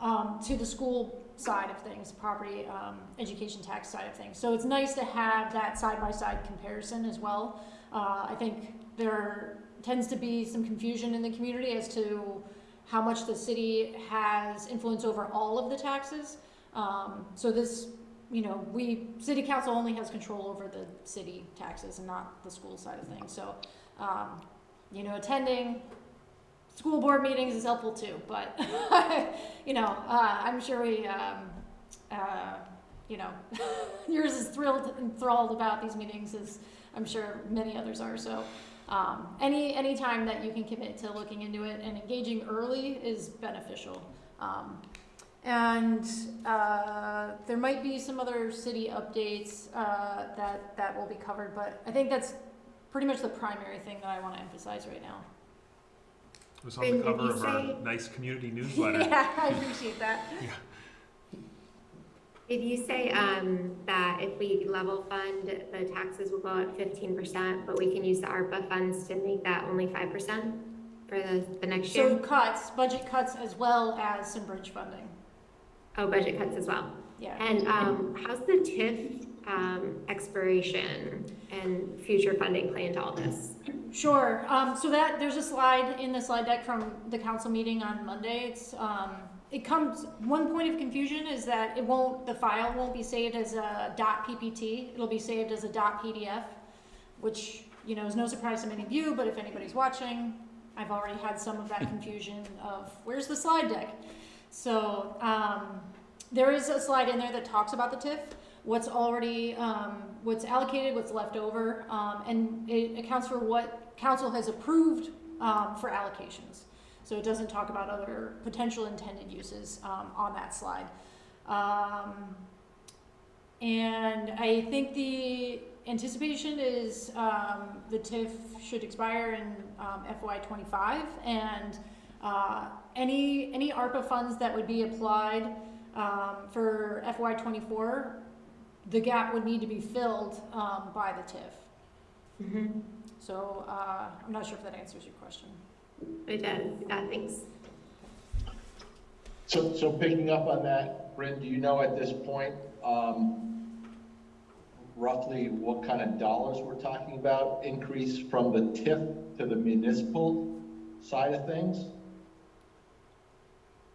um, to the school side of things, property, um, education tax side of things. So it's nice to have that side-by-side comparison as well. Uh, I think there tends to be some confusion in the community as to how much the city has influence over all of the taxes. Um, so this, you know, we, city council only has control over the city taxes and not the school side of things. So, um, you know, attending school board meetings is helpful too, but, you know, uh, I'm sure we, um, uh, you know, yours is thrilled, enthralled about these meetings as I'm sure many others are, so, um, any, any time that you can commit to looking into it and engaging early is beneficial. Um, and, uh, there might be some other city updates, uh, that, that will be covered, but I think that's pretty much the primary thing that I wanna emphasize right now. It was on the And did cover you of our nice community newsletter. Yeah, I appreciate that. Did you say, um, that if we level fund, the taxes will go up fifteen percent, but we can use the ARPA funds to make that only five percent for the, the next year? So cuts, budget cuts as well as some bridge funding, Oh, budget cuts as well. yeah. And, um, how's the TIF, um, expiration and future funding play into all this? Sure, um, so that, there's a slide in the slide deck from the council meeting on Monday, it's, um, it comes, one point of confusion is that it won't, the file won't be saved as a dot PPT, it'll be saved as a dot PDF, which, you know, is no surprise to many of you, but if anybody's watching, I've already had some of that confusion of, where's the slide deck? So, um, there is a slide in there that talks about the TIF, what's already, um, what's allocated, what's left over, um, and it accounts for what council has approved, um, for allocations. So it doesn't talk about other potential intended uses, um, on that slide. Um, and I think the anticipation is, um, the TIF should expire in, um, FY twenty-five, and, uh, any, any ARPA funds that would be applied, um, for FY twenty-four, the gap would need to be filled, um, by the TIF. Mm-hmm. So, uh, I'm not sure if that answers your question. It does, yeah, thanks. So, so picking up on that, Brent, do you know at this point, um, roughly what kind of dollars we're talking about? Increase from the TIF to the municipal side of things?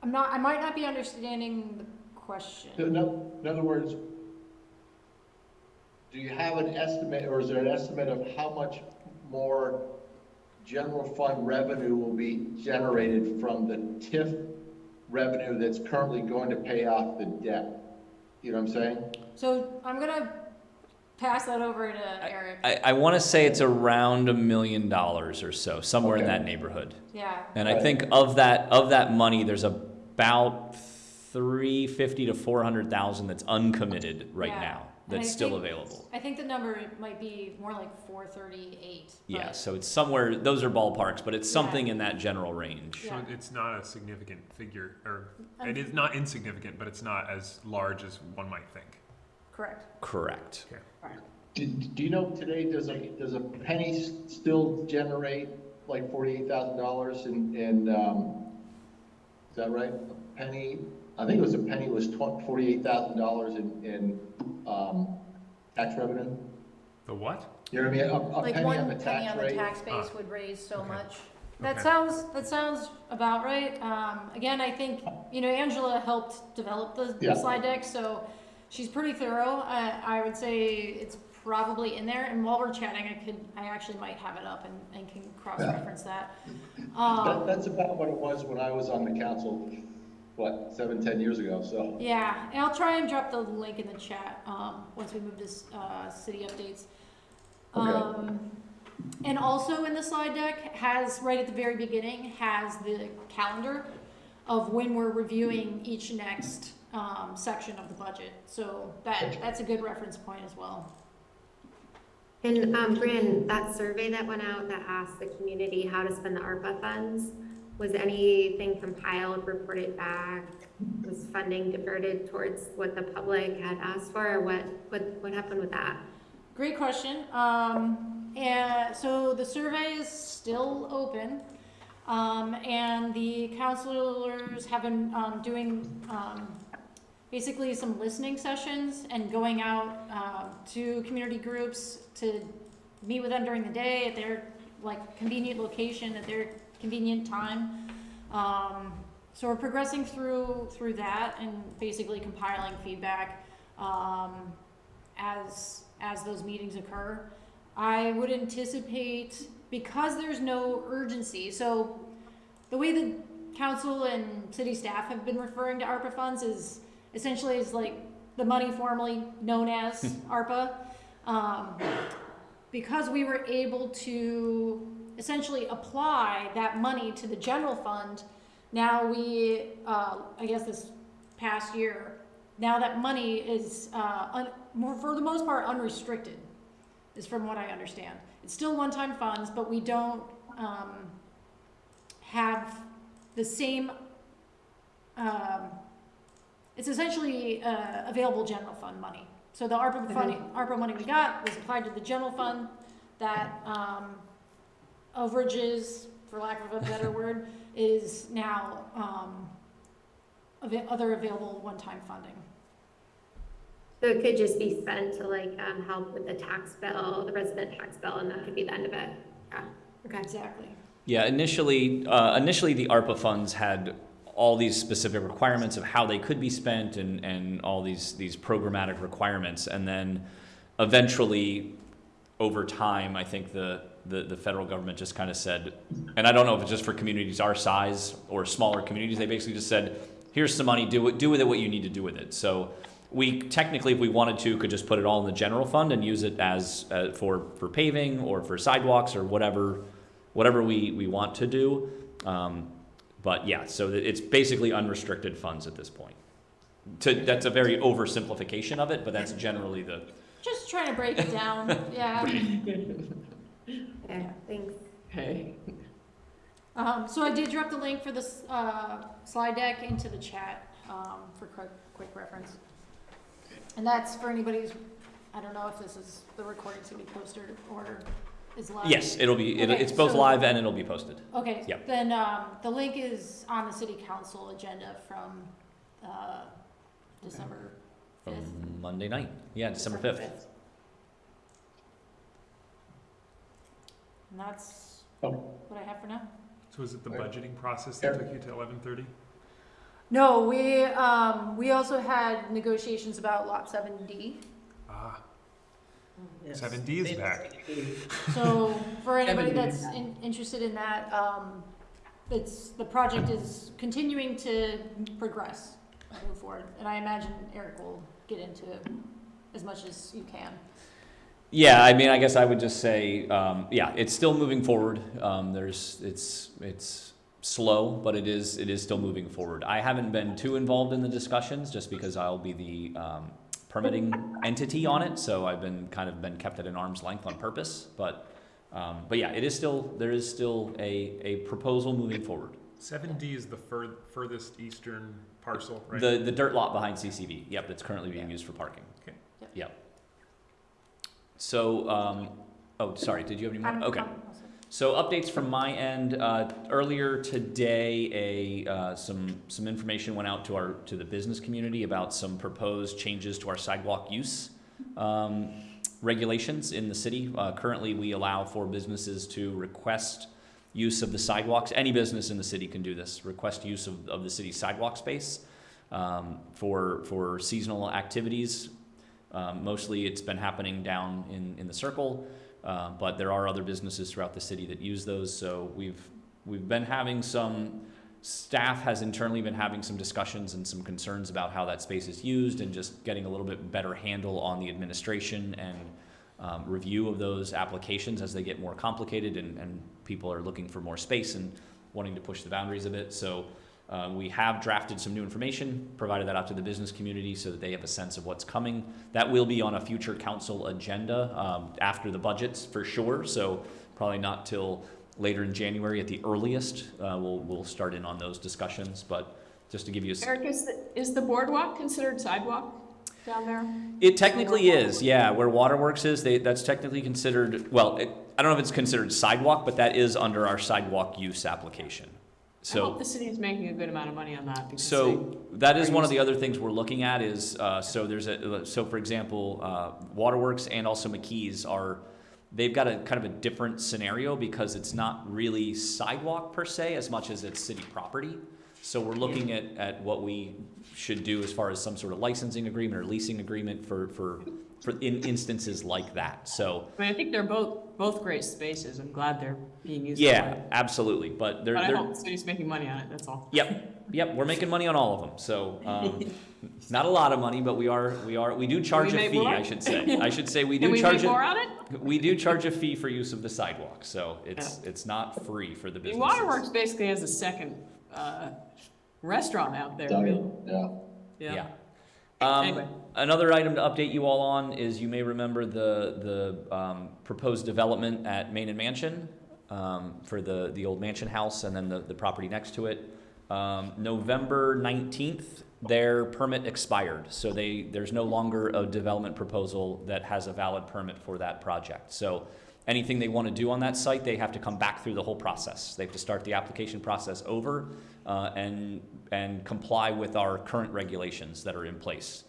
I'm not, I might not be understanding the question. In in other words, do you have an estimate, or is there an estimate of how much more general fund revenue will be generated from the TIF revenue that's currently going to pay off the debt? You know what I'm saying? So I'm gonna pass that over to Eric. I, I want to say it's around a million dollars or so, somewhere in that neighborhood. Yeah, And I think of that of that money, there's about three fifty to four hundred thousand that's uncommitted right Yeah. now. And I That's still think- available. I think the number might be more like four thirty-eight. Yeah, so it's somewhere. Those are ballparks, but it's Yeah. something in that general range. So Yeah. it's not a significant figure, or Um, it is not insignificant, but it's not as large as one might think. Correct. Correct. Do, do you know today, does a, does a penny still generate like forty-eight thousand dollars in, in, um, is that right? A penny, I think it was a penny was twen- forty-eight thousand dollars in, in, um, tax revenue? The what? You know what I mean? A, a Like penny on one the penny tax on the rate? tax base Ah. would raise so Okay. much. That Okay. sounds, that sounds about right. Um, again, I think, you know, Angela helped develop the Yeah. slide deck, so she's pretty thorough. I, I would say it's probably in there, and while we're chatting, I could, I actually might have it up and, and can cross-reference that. That, Um, that's about what it was when I was on the council, what, seven, ten years ago, so. Yeah, and I'll try and drop the link in the chat, um, once we move this, uh, city updates. Okay. Um, and also in the slide deck has, right at the very beginning, has the calendar of when we're reviewing each next, um, section of the budget. So that, that's a good reference point as well. And, um, Bryn, that survey that went out that asked the community how to spend the ARPA funds, was anything compiled, reported back? Was funding diverted towards what the public had asked for, or what, what, what happened with that? Great question. Um, and so the survey is still open. Um, and the councilors have been, um, doing, um, basically some listening sessions and going out, um, to community groups to meet with them during the day at their, like, convenient location, at their convenient time. Um, so we're progressing through, through that and basically compiling feedback, um, as, as those meetings occur. I would anticipate, because there's no urgency, so the way the council and city staff have been referring to ARPA funds is essentially is like the money formerly known as ARPA. Um, because we were able to essentially apply that money to the general fund, now we, uh, I guess this past year, now that money is, uh, un- more, for the most part, unrestricted, is from what I understand. It's still one-time funds, but we don't, um, have the same, um, it's essentially, uh, available general fund money. So the ARPA money, ARPA money we got was applied to the general fund, that, um, overages, for lack of a better word, is now, um, ava- other available one-time funding. So it could just be spent to like, um, help with the tax bill, the resident tax bill, and that could be the end of it? Yeah, okay. Exactly. Yeah, initially, uh, initially the ARPA funds had all these specific requirements of how they could be spent and, and all these, these programmatic requirements. And then eventually, over time, I think the, the, the federal government just kind of said, and I don't know if it's just for communities our size or smaller communities, they basically just said, here's some money, do it, do with it what you need to do with it. So we technically, if we wanted to, could just put it all in the general fund and use it as, uh, for, for paving or for sidewalks or whatever, whatever we, we want to do. Um, but yeah, so it's basically unrestricted funds at this point. To, that's a very oversimplification of it, but that's generally the, Just trying to break it down, yeah. Okay, thanks. Okay. Um, so I did drop the link for this, uh, slide deck into the chat, um, for quick, quick reference. And that's for anybody who's, I don't know if this is, the recording's gonna be posted or is live. yes, it'll be, it, Okay, it's both so- live and it'll be posted. Okay, Yep. then, um, the link is on the city council agenda from, uh, December fifth. From Monday night, yeah, December fifth. And that's Oh. what I have for now. So is it the budgeting process that took you to eleven thirty? No, we, um, we also had negotiations about lot seven D. Ah, Yes. seven D is back. So for anybody that's in, interested in that, um, it's, the project is continuing to progress, and move forward. And I imagine Eric will get into it as much as you can. Yeah, I mean, I guess I would just say, um, yeah, it's still moving forward. Um, there's, it's, it's slow, but it is, it is still moving forward. I haven't been too involved in the discussions just because I'll be the, um, permitting entity on it. So I've been, kind of been kept at an arm's length on purpose. But, um, but yeah, it is still, there is still a, a proposal moving forward. Seven D is the fur, furthest eastern parcel, right? The, the dirt lot behind CCV, yep, that's currently being used for parking. Okay. Yep. Yep. So, um, oh, sorry, did you have any I'm- more? Okay. I'm So updates from my end, uh, earlier today, a, uh, some, some information went out to our, to the business community about some proposed changes to our sidewalk use, um, regulations in the city. Uh, currently, we allow for businesses to request use of the sidewalks. Any business in the city can do this, request use of, of the city's sidewalk space, um, for, for seasonal activities. Um, mostly it's been happening down in, in the circle. Uh, but there are other businesses throughout the city that use those. So we've we've been having some staff has internally been having some discussions and some concerns about how that space is used and just getting a little bit better handle on the administration and um, review of those applications as they get more complicated and, and people are looking for more space and wanting to push the boundaries a bit. So uh, we have drafted some new information, provided that out to the business community so that they have a sense of what's coming. That will be on a future council agenda um, after the budgets for sure. So probably not till later in January at the earliest. Uh, we'll, we'll start in on those discussions, but just to give you a. Eric, is the, is the boardwalk considered sidewalk down there? It technically is, yeah, where Waterworks is, they, that's technically considered, well, it, I don't know if it's considered sidewalk, but that is under our sidewalk use application. I So. hope the city is making a good amount of money on that because So that is one of the other things we're looking at is, uh, so there's a, so for example, uh, Waterworks and also McKee's are, they've got a kind of a different scenario because it's not really sidewalk per se as much as it's city property. So we're looking at, at what we should do as far as some sort of licensing agreement or leasing agreement for, for, for in instances like that. So, I mean, I think they're both, both great spaces. I'm glad they're being used. yeah, absolutely, but they're, But I they're. hope the city's making money on it, that's all. Yep, yep, we're making money on all of them, so, um, not a lot of money, but we are, we are, we do charge a fee, more? I should say. I should say, we Can do we charge make more a, on it? we do charge a fee for use of the sidewalk, so it's, it's not free for the business. Waterworks basically has a second, uh, restaurant out there, really. Yeah. Yeah. Um, Anyway. Another item to update you all on is you may remember the, the, um, proposed development at Main and Mansion, um, for the, the old mansion house and then the, the property next to it. Um, November nineteenth, their permit expired, so they, there's no longer a development proposal that has a valid permit for that project. So anything they want to do on that site, they have to come back through the whole process. They have to start the application process over, uh, and, and comply with our current regulations that are in place.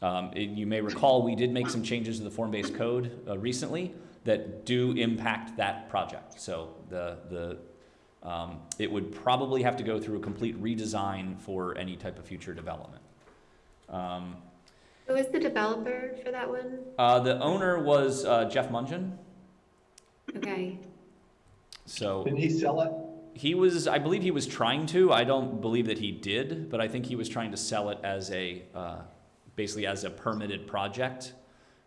Um, it- you may recall, we did make some changes to the form-based code, uh, recently that do impact that project. So the, the, um, it would probably have to go through a complete redesign for any type of future development. Um, Who is the developer for that one? uh, the owner was, uh, Jeff Mungen, Okay, so. Didn't he sell it? He was, I believe he was trying to. I don't believe that he did, but I think he was trying to sell it as a, uh, basically as a permitted project.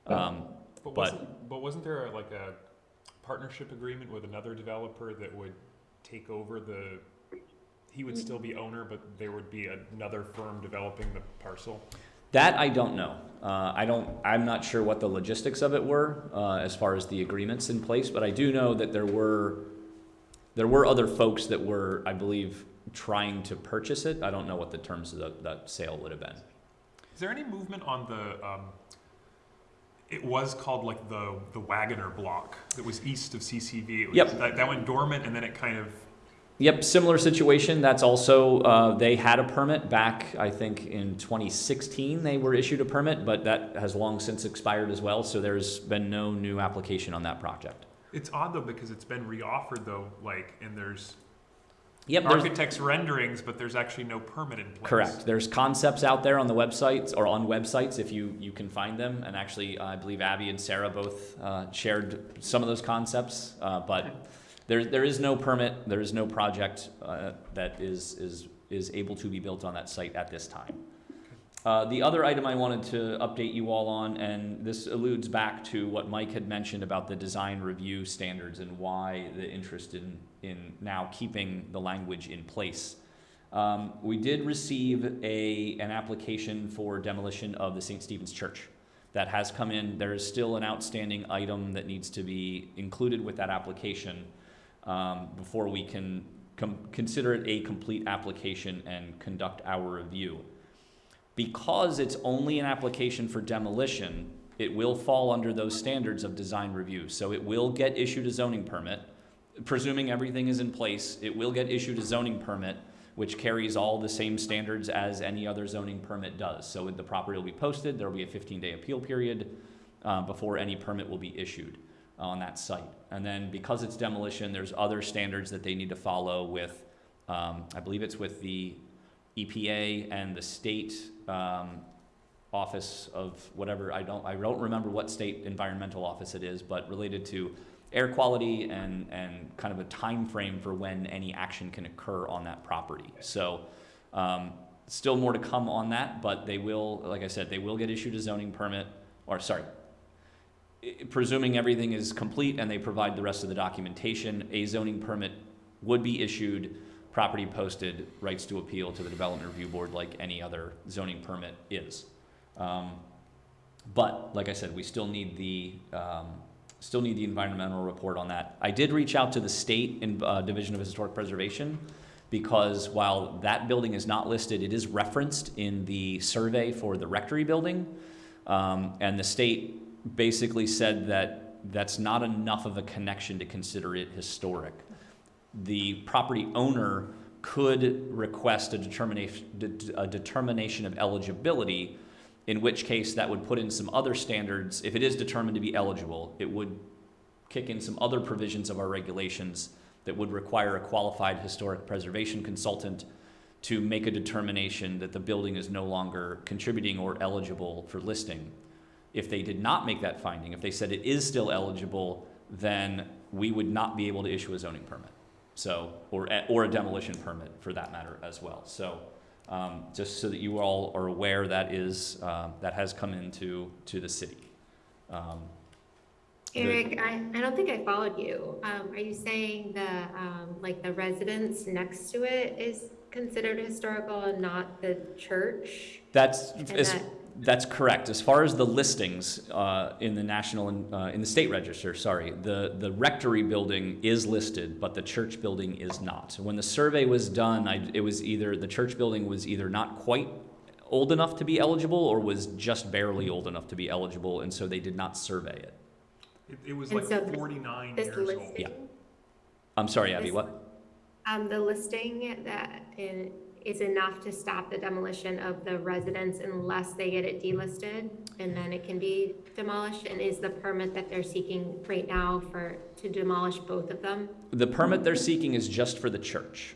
Um, But But- wasn't, but wasn't there a- like a partnership agreement with another developer that would take over the, he would still be owner, but there would be another firm developing the parcel? that I don't know. Uh, I don't, I'm not sure what the logistics of it were, uh, as far as the agreements in place, but I do know that there were, there were other folks that were, I believe, trying to purchase it. I don't know what the terms of the, that sale would have been. Is there any movement on the, um, it was called like the, the Wagoner block that was east of CCV? Was- Yep. That, that went dormant and then it kind of, Yep, similar situation. That's also, uh, they had a permit back, I think, in 2016. They were issued a permit, but that has long since expired as well. So there's been no new application on that project. it's odd though because it's been reoffered though, like, and there's Yep, architect's renderings, but there's actually no permit in place. correct. There's concepts out there on the websites or on websites if you, you can find them. And actually, I believe Abby and Sarah both uh, shared some of those concepts. Uh, but there, there is no permit, there is no project uh, that is, is, is able to be built on that site at this time. Uh, the other item I wanted to update you all on, and this alludes back to what Mike had mentioned about the design review standards and why the interest in, in now keeping the language in place. Um, we did receive a, an application for demolition of the St. Stephen's Church. That has come in. There is still an outstanding item that needs to be included with that application um, before we can consider it a complete application and conduct our review. Because it's only an application for demolition, it will fall under those standards of design review. So it will get issued a zoning permit, presuming everything is in place, it will get issued a zoning permit, which carries all the same standards as any other zoning permit does. So the property will be posted, there will be a 15-day appeal period uh, before any permit will be issued on that site. And then because it's demolition, there's other standards that they need to follow with, um, I believe it's with the EPA and the state um, office of whatever, I don't, I don't remember what state environmental office it is, but related to air quality and, and kind of a time frame for when any action can occur on that property. So, um, still more to come on that, but they will, like I said, they will get issued a zoning permit, or sorry, presuming everything is complete and they provide the rest of the documentation, a zoning permit would be issued, property posted, rights to appeal to the Development Review Board like any other zoning permit is. Um, But, like I said, we still need the, um, still need the environmental report on that. I did reach out to the state in, uh, Division of Historic Preservation because while that building is not listed, it is referenced in the survey for the rectory building. Um, and the state basically said that that's not enough of a connection to consider it historic. The property owner could request a determination, a determination of eligibility, in which case that would put in some other standards. If it is determined to be eligible, it would kick in some other provisions of our regulations that would require a qualified historic preservation consultant to make a determination that the building is no longer contributing or eligible for listing. If they did not make that finding, if they said it is still eligible, then we would not be able to issue a zoning permit. So, or, or a demolition permit for that matter as well. So, um, just so that you all are aware, that is, um, that has come into, to the city. Um, the- Eric, I, I don't think I followed you. Um, are you saying the, um, like the residence next to it is considered historical and not the church? That's, And as- that- that's correct. As far as the listings uh, in the national, and, uh, in the state register, sorry, the, the rectory building is listed, but the church building is not. When the survey was done, I, it was either, the church building was either not quite old enough to be eligible or was just barely old enough to be eligible, and so they did not survey it. It, it was And like so forty-nine This years old. Yeah. I'm sorry, Abby, This- what? um, the listing that i- is enough to stop the demolition of the residence unless they get it delisted and then it can be demolished? And is the permit that they're seeking right now for, to demolish both of them? The permit they're seeking is just for the church.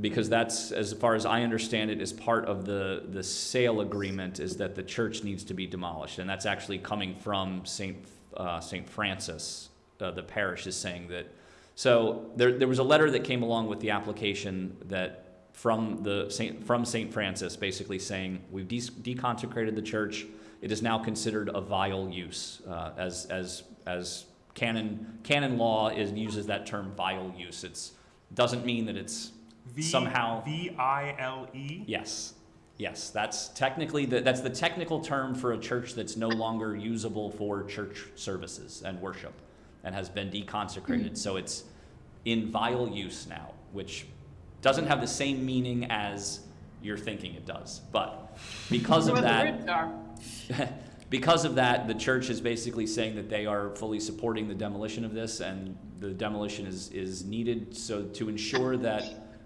Because that's, as far as I understand it, is part of the, the sale agreement is that the church needs to be demolished. And that's actually coming from St. Uh, St. Francis. Uh, the parish is saying that. So there, there was a letter that came along with the application that from the Saint, from St. Francis, basically saying we've de- deconsecrated the church. It is now considered a vile use, uh, as as as canon canon law is uses that term vile use. It's doesn't mean that it's V, somehow V I L E. yes, yes. That's technically the, that's the technical term for a church that's no longer usable for church services and worship, and has been deconsecrated. So it's in vile use now, which doesn't have the same meaning as you're thinking it does. But because of that, because of that, the church is basically saying that they are fully supporting the demolition of this, and the demolition is, is needed so to ensure that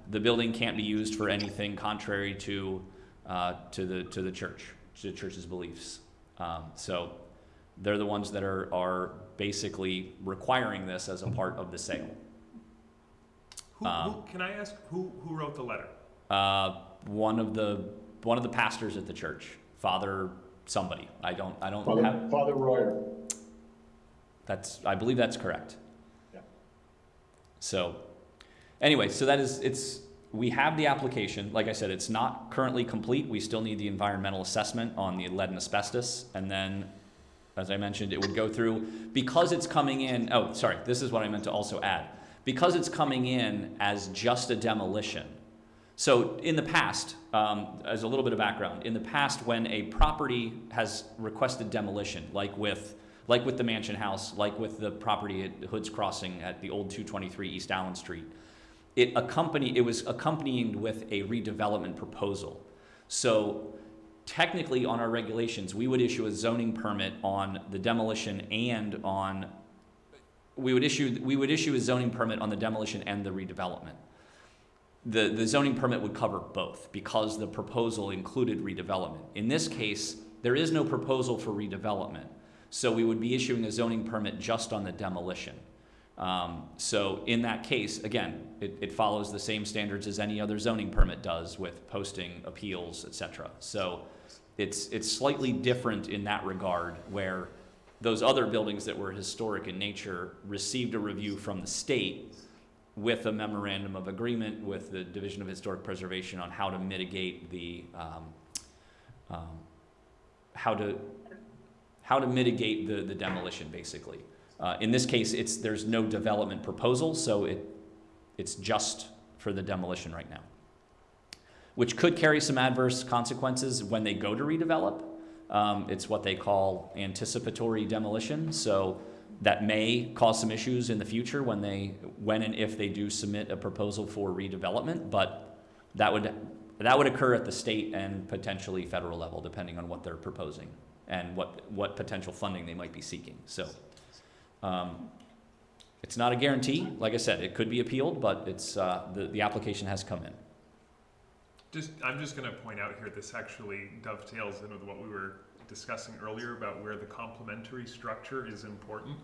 the building can't be used for anything contrary to, uh, to the, to the church, to the church's beliefs. Um, so they're the ones that are, are basically requiring this as a part of the sale. Who, Um, who, can I ask who, who wrote the letter? Uh, one of the, one of the pastors at the church, Father somebody, I don't, I don't Father, have, Father Royer. That's, I believe that's correct. Yeah. So, anyway, so that is, it's, we have the application. Like I said, it's not currently complete. We still need the environmental assessment on the lead and asbestos. And then, as I mentioned, it would go through, because it's coming in, oh, sorry, this is what I meant to also add. Because it's coming in as just a demolition, so in the past, um, as a little bit of background, in the past, when a property has requested demolition, like with like with the mansion house, like with the property at Hood's Crossing at the old 223 East Allen Street, it accompanied it was accompanied with a redevelopment proposal. So technically, on our regulations, we would issue a zoning permit on the demolition and on we would issue we would issue a zoning permit on the demolition and the redevelopment the, the zoning permit would cover both because the proposal included redevelopment. In this case, there is no proposal for redevelopment. So we would be issuing a zoning permit just on the demolition. Um, so in that case, again, it, it follows the same standards as any other zoning permit does with posting, appeals, et cetera. So it's, it's slightly different in that regard where those other buildings that were historic in nature received a review from the state with a memorandum of agreement with the Division of Historic Preservation on how to mitigate the, um, um, how to, how to mitigate the, the demolition, basically. Uh, in this case, it's, there's no development proposal, so it, it's just for the demolition right now. Which could carry some adverse consequences when they go to redevelop. Um, it's what they call anticipatory demolition, so that may cause some issues in the future when they, when and if they do submit a proposal for redevelopment, but that would, that would occur at the state and potentially federal level, depending on what they're proposing and what, what potential funding they might be seeking, so. Um, it's not a guarantee, like I said, it could be appealed, but it's, uh, the, the application has come in. Just, I'm just gonna point out here, this actually dovetails in with what we were discussing earlier about where the complementary structure is important.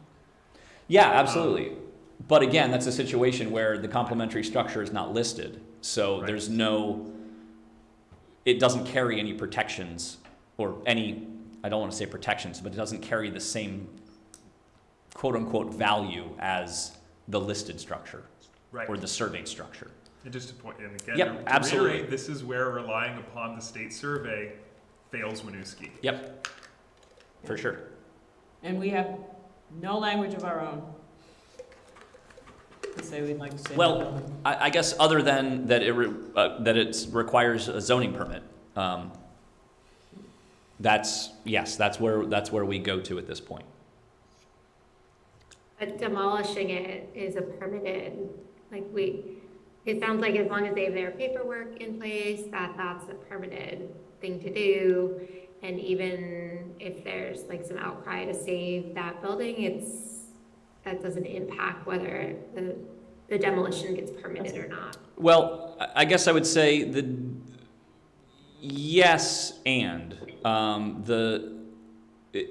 Yeah, absolutely. Um, but again, that's a situation where the complementary structure is not listed, so Right. there's no, it doesn't carry any protections or any, I don't want to say protections, but it doesn't carry the same quote-unquote value as the listed structure Right. or the surveyed structure. And just to point, and again, Yep, to absolutely. reiterate, this is where relying upon the state survey fails Winooski. Yep, for sure. And we have no language of our own. To say we'd like to say. Well. I, I guess other than that it, re- uh, that it requires a zoning permit. Um, that's, yes, that's where, that's where we go to at this point. But demolishing it is a permitted, like we, it sounds like as long as they have their paperwork in place, that that's a permitted thing to do. And even if there's like some outcry to save that building, it's, that doesn't impact whether the, the demolition gets permitted or not. Well, I guess I would say the yes and um, the.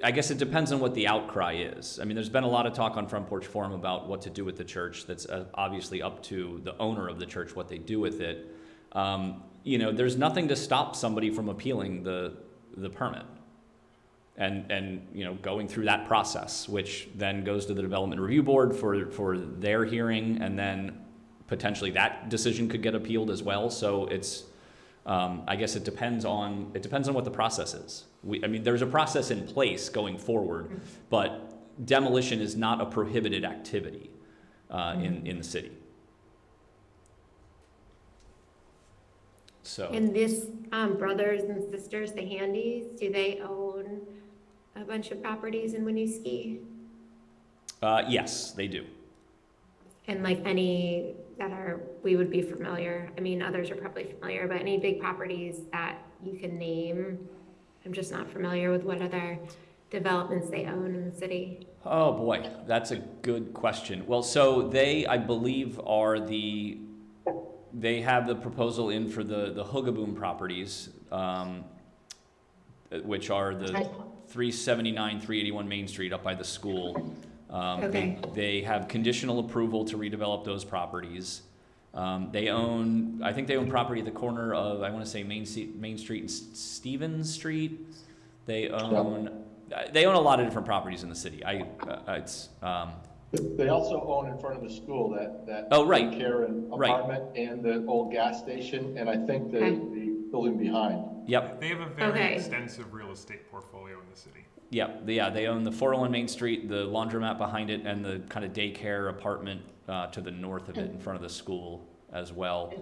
I guess it depends on what the outcry is. I mean, there's been a lot of talk on Front Porch Forum about what to do with the church. That's uh, obviously up to the owner of the church what they do with it. Um, you know, there's nothing to stop somebody from appealing the the permit and and you know going through that process, which then goes to the development review board for for their hearing, and then potentially that decision could get appealed as well. So it's um, I guess it depends on it depends on what the process is. We, I mean, there's a process in place going forward, but demolition is not a prohibited activity uh, in in the city. So. And this, um, brothers and sisters, the Handys, do they own a bunch of properties in Winooski? Uh, yes, they do. And like any that are, we would be familiar, I mean, others are probably familiar, but any big properties that you can name? I'm just not familiar with what other developments they own in the city. Oh boy, that's a good question. Well, so they, I believe, are the, they have the proposal in for the, the Hugaboom properties, um, which are the 379, 381 Main Street up by the school. Um, they, Okay. they have conditional approval to redevelop those properties. Um, they own, I think they own property at the corner of, I want to say Main, Se- Main Street and S- Stevens Street. They own, uh, they own a lot of different properties in the city. I, uh, it's, um, They also own in front of the school that, that. Oh, right. Karen Right. apartment and the old gas station, and I think the, Okay. the building behind. yep, They have a very Okay. extensive real estate portfolio in the city. yep, yeah, they own the 401 Main Street, the laundromat behind it, and the kind of daycare apartment uh, to the north of it in front of the school as well.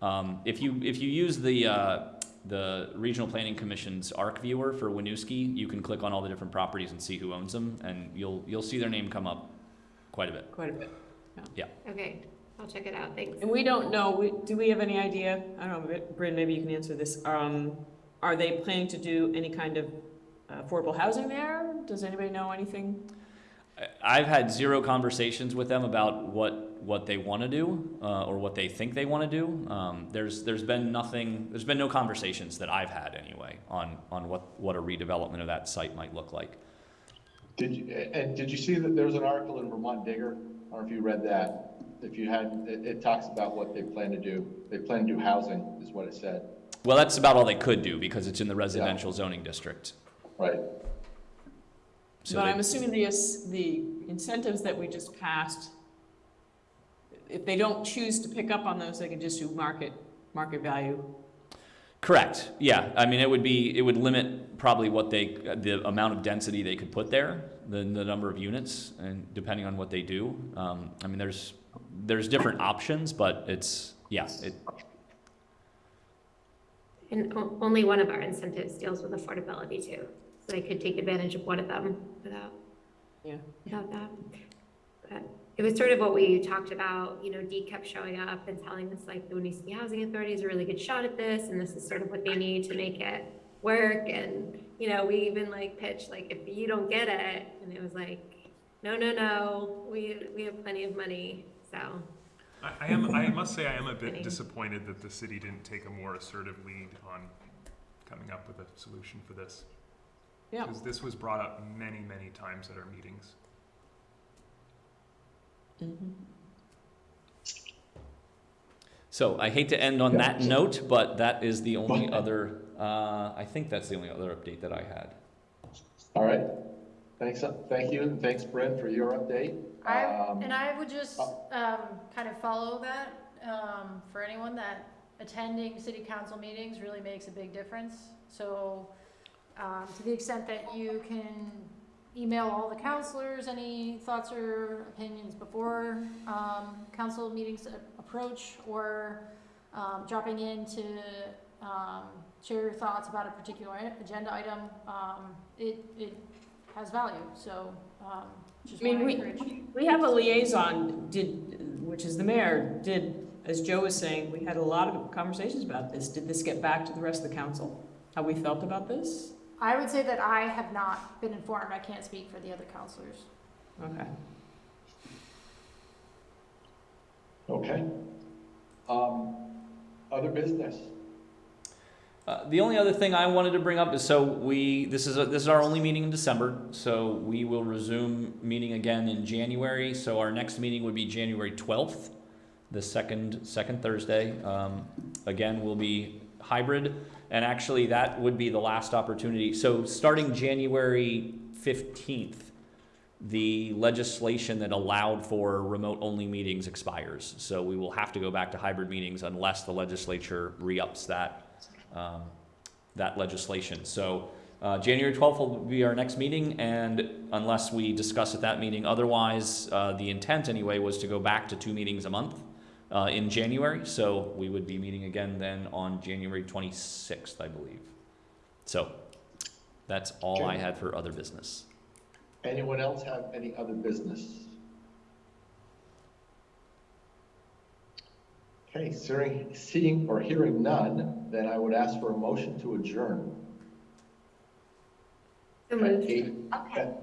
Um, if you, if you use the, uh, the Regional Planning Commission's ARC viewer for Winooski, you can click on all the different properties and see who owns them, and you'll, you'll see their name come up quite a bit. Quite a bit. Yeah. Okay, I'll check it out, thanks. And we don't know, we, do we have any idea, I don't know, Bryn, maybe you can answer this. Um, are they planning to do any kind of uh, affordable housing there? Does anybody know anything? I've had zero conversations with them about what, what they want to do uh, or what they think they want to do. Um, there's, there's been nothing, there's been no conversations that I've had anyway on, on what, what a redevelopment of that site might look like. Did you, and did you see that there's an article in Vermont Digger? I don't know if you read that. If you had, it, it talks about what they plan to do. They plan to do housing, is what it said, Well, that's about all they could do because it's in the residential zoning district. right? So But they- I'm assuming the, the incentives that we just passed, if they don't choose to pick up on those, they can just do market, market value. Correct, yeah, I mean, it would be, it would limit probably what they, the amount of density they could put there, the, the number of units, and depending on what they do. Um, I mean, there's, there's different options, but it's, yeah, it, And only one of our incentives deals with affordability too. So they could take advantage of one of them without, Yeah. without that. But it was sort of what we talked about, you know, Dee kept showing up and telling us like the Winooski Housing Authority is a really good shot at this and this is sort of what they need to make it work. And, you know, we even like pitched like, if you don't get it, and it was like, no, no, no, we, we have plenty of money, so. I, I am, I must say, I am a bit Any- disappointed that the city didn't take a more assertive lead on coming up with a solution for this. Yeah. Because this was brought up many, many times at our meetings. so I hate to end on Yeah. that note, but that is the only other, uh, I think that's the only other update that I had. All right. Thanks, uh, thank you, and thanks, Brent, for your update. I, Um, and I would just, um, kind of follow that, um, for anyone that attending city council meetings really makes a big difference. So, um, to the extent that you can email all the councilors any thoughts or opinions before, um, council meetings approach, or, um, dropping in to, um, share your thoughts about a particular agenda item, um, it, it has value, so, um, just I mean, we- We have a liaison, did, which is the mayor, did, as Joe was saying, we had a lot of conversations about this. Did this get back to the rest of the council? How we felt about this? I would say that I have not been informed. I can't speak for the other councilors. Okay. Okay. Um, other business? Uh, the only other thing I wanted to bring up is so we this is a, this is our only meeting in December, so we will resume meeting again in January. So our next meeting would be January twelfth, the second second Thursday. Um, again, will be hybrid, and actually that would be the last opportunity. So starting January fifteenth, the legislation that allowed for remote only meetings expires. So we will have to go back to hybrid meetings unless the legislature re-ups that um, that legislation. So uh, January 12th will be our next meeting, and unless we discuss at that meeting otherwise, uh, the intent anyway was to go back to two meetings a month uh, in January. So we would be meeting again then on January 26th, I believe. So that's all I Okay. had for other business. Anyone else have any other business? Okay, seeing, seeing or hearing none, then I would ask for a motion to adjourn. So At eight- Okay, I found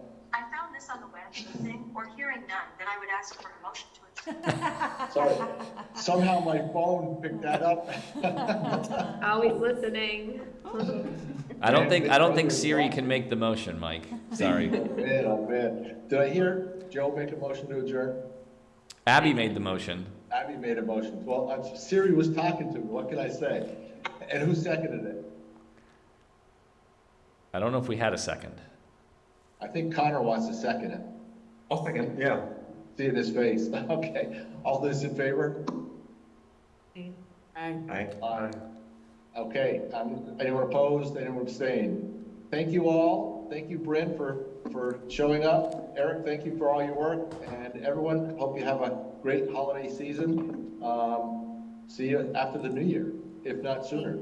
this on the web, thing, or hearing none, then I would ask for a motion to adjourn. Sorry, somehow my phone picked that up. Always listening. I don't think I don't think Siri can make the motion, Mike. Sorry. Man, oh man, did I hear Joe make a motion to adjourn? Abby made the motion. Abby made a motion. Well, uh, Siri was talking to me, what can I say? And who seconded it? I don't know if we had a second. I think Connor wants to second it. I'll second, yeah. Seeing his face. Okay, all those in favor? I, I, Aye. Okay, um, anyone opposed, anyone abstained? Thank you all, thank you Brent for, for showing up. Eric, thank you for all your work, and everyone, hope you have a great holiday season. Um, see you after the new year, if not sooner.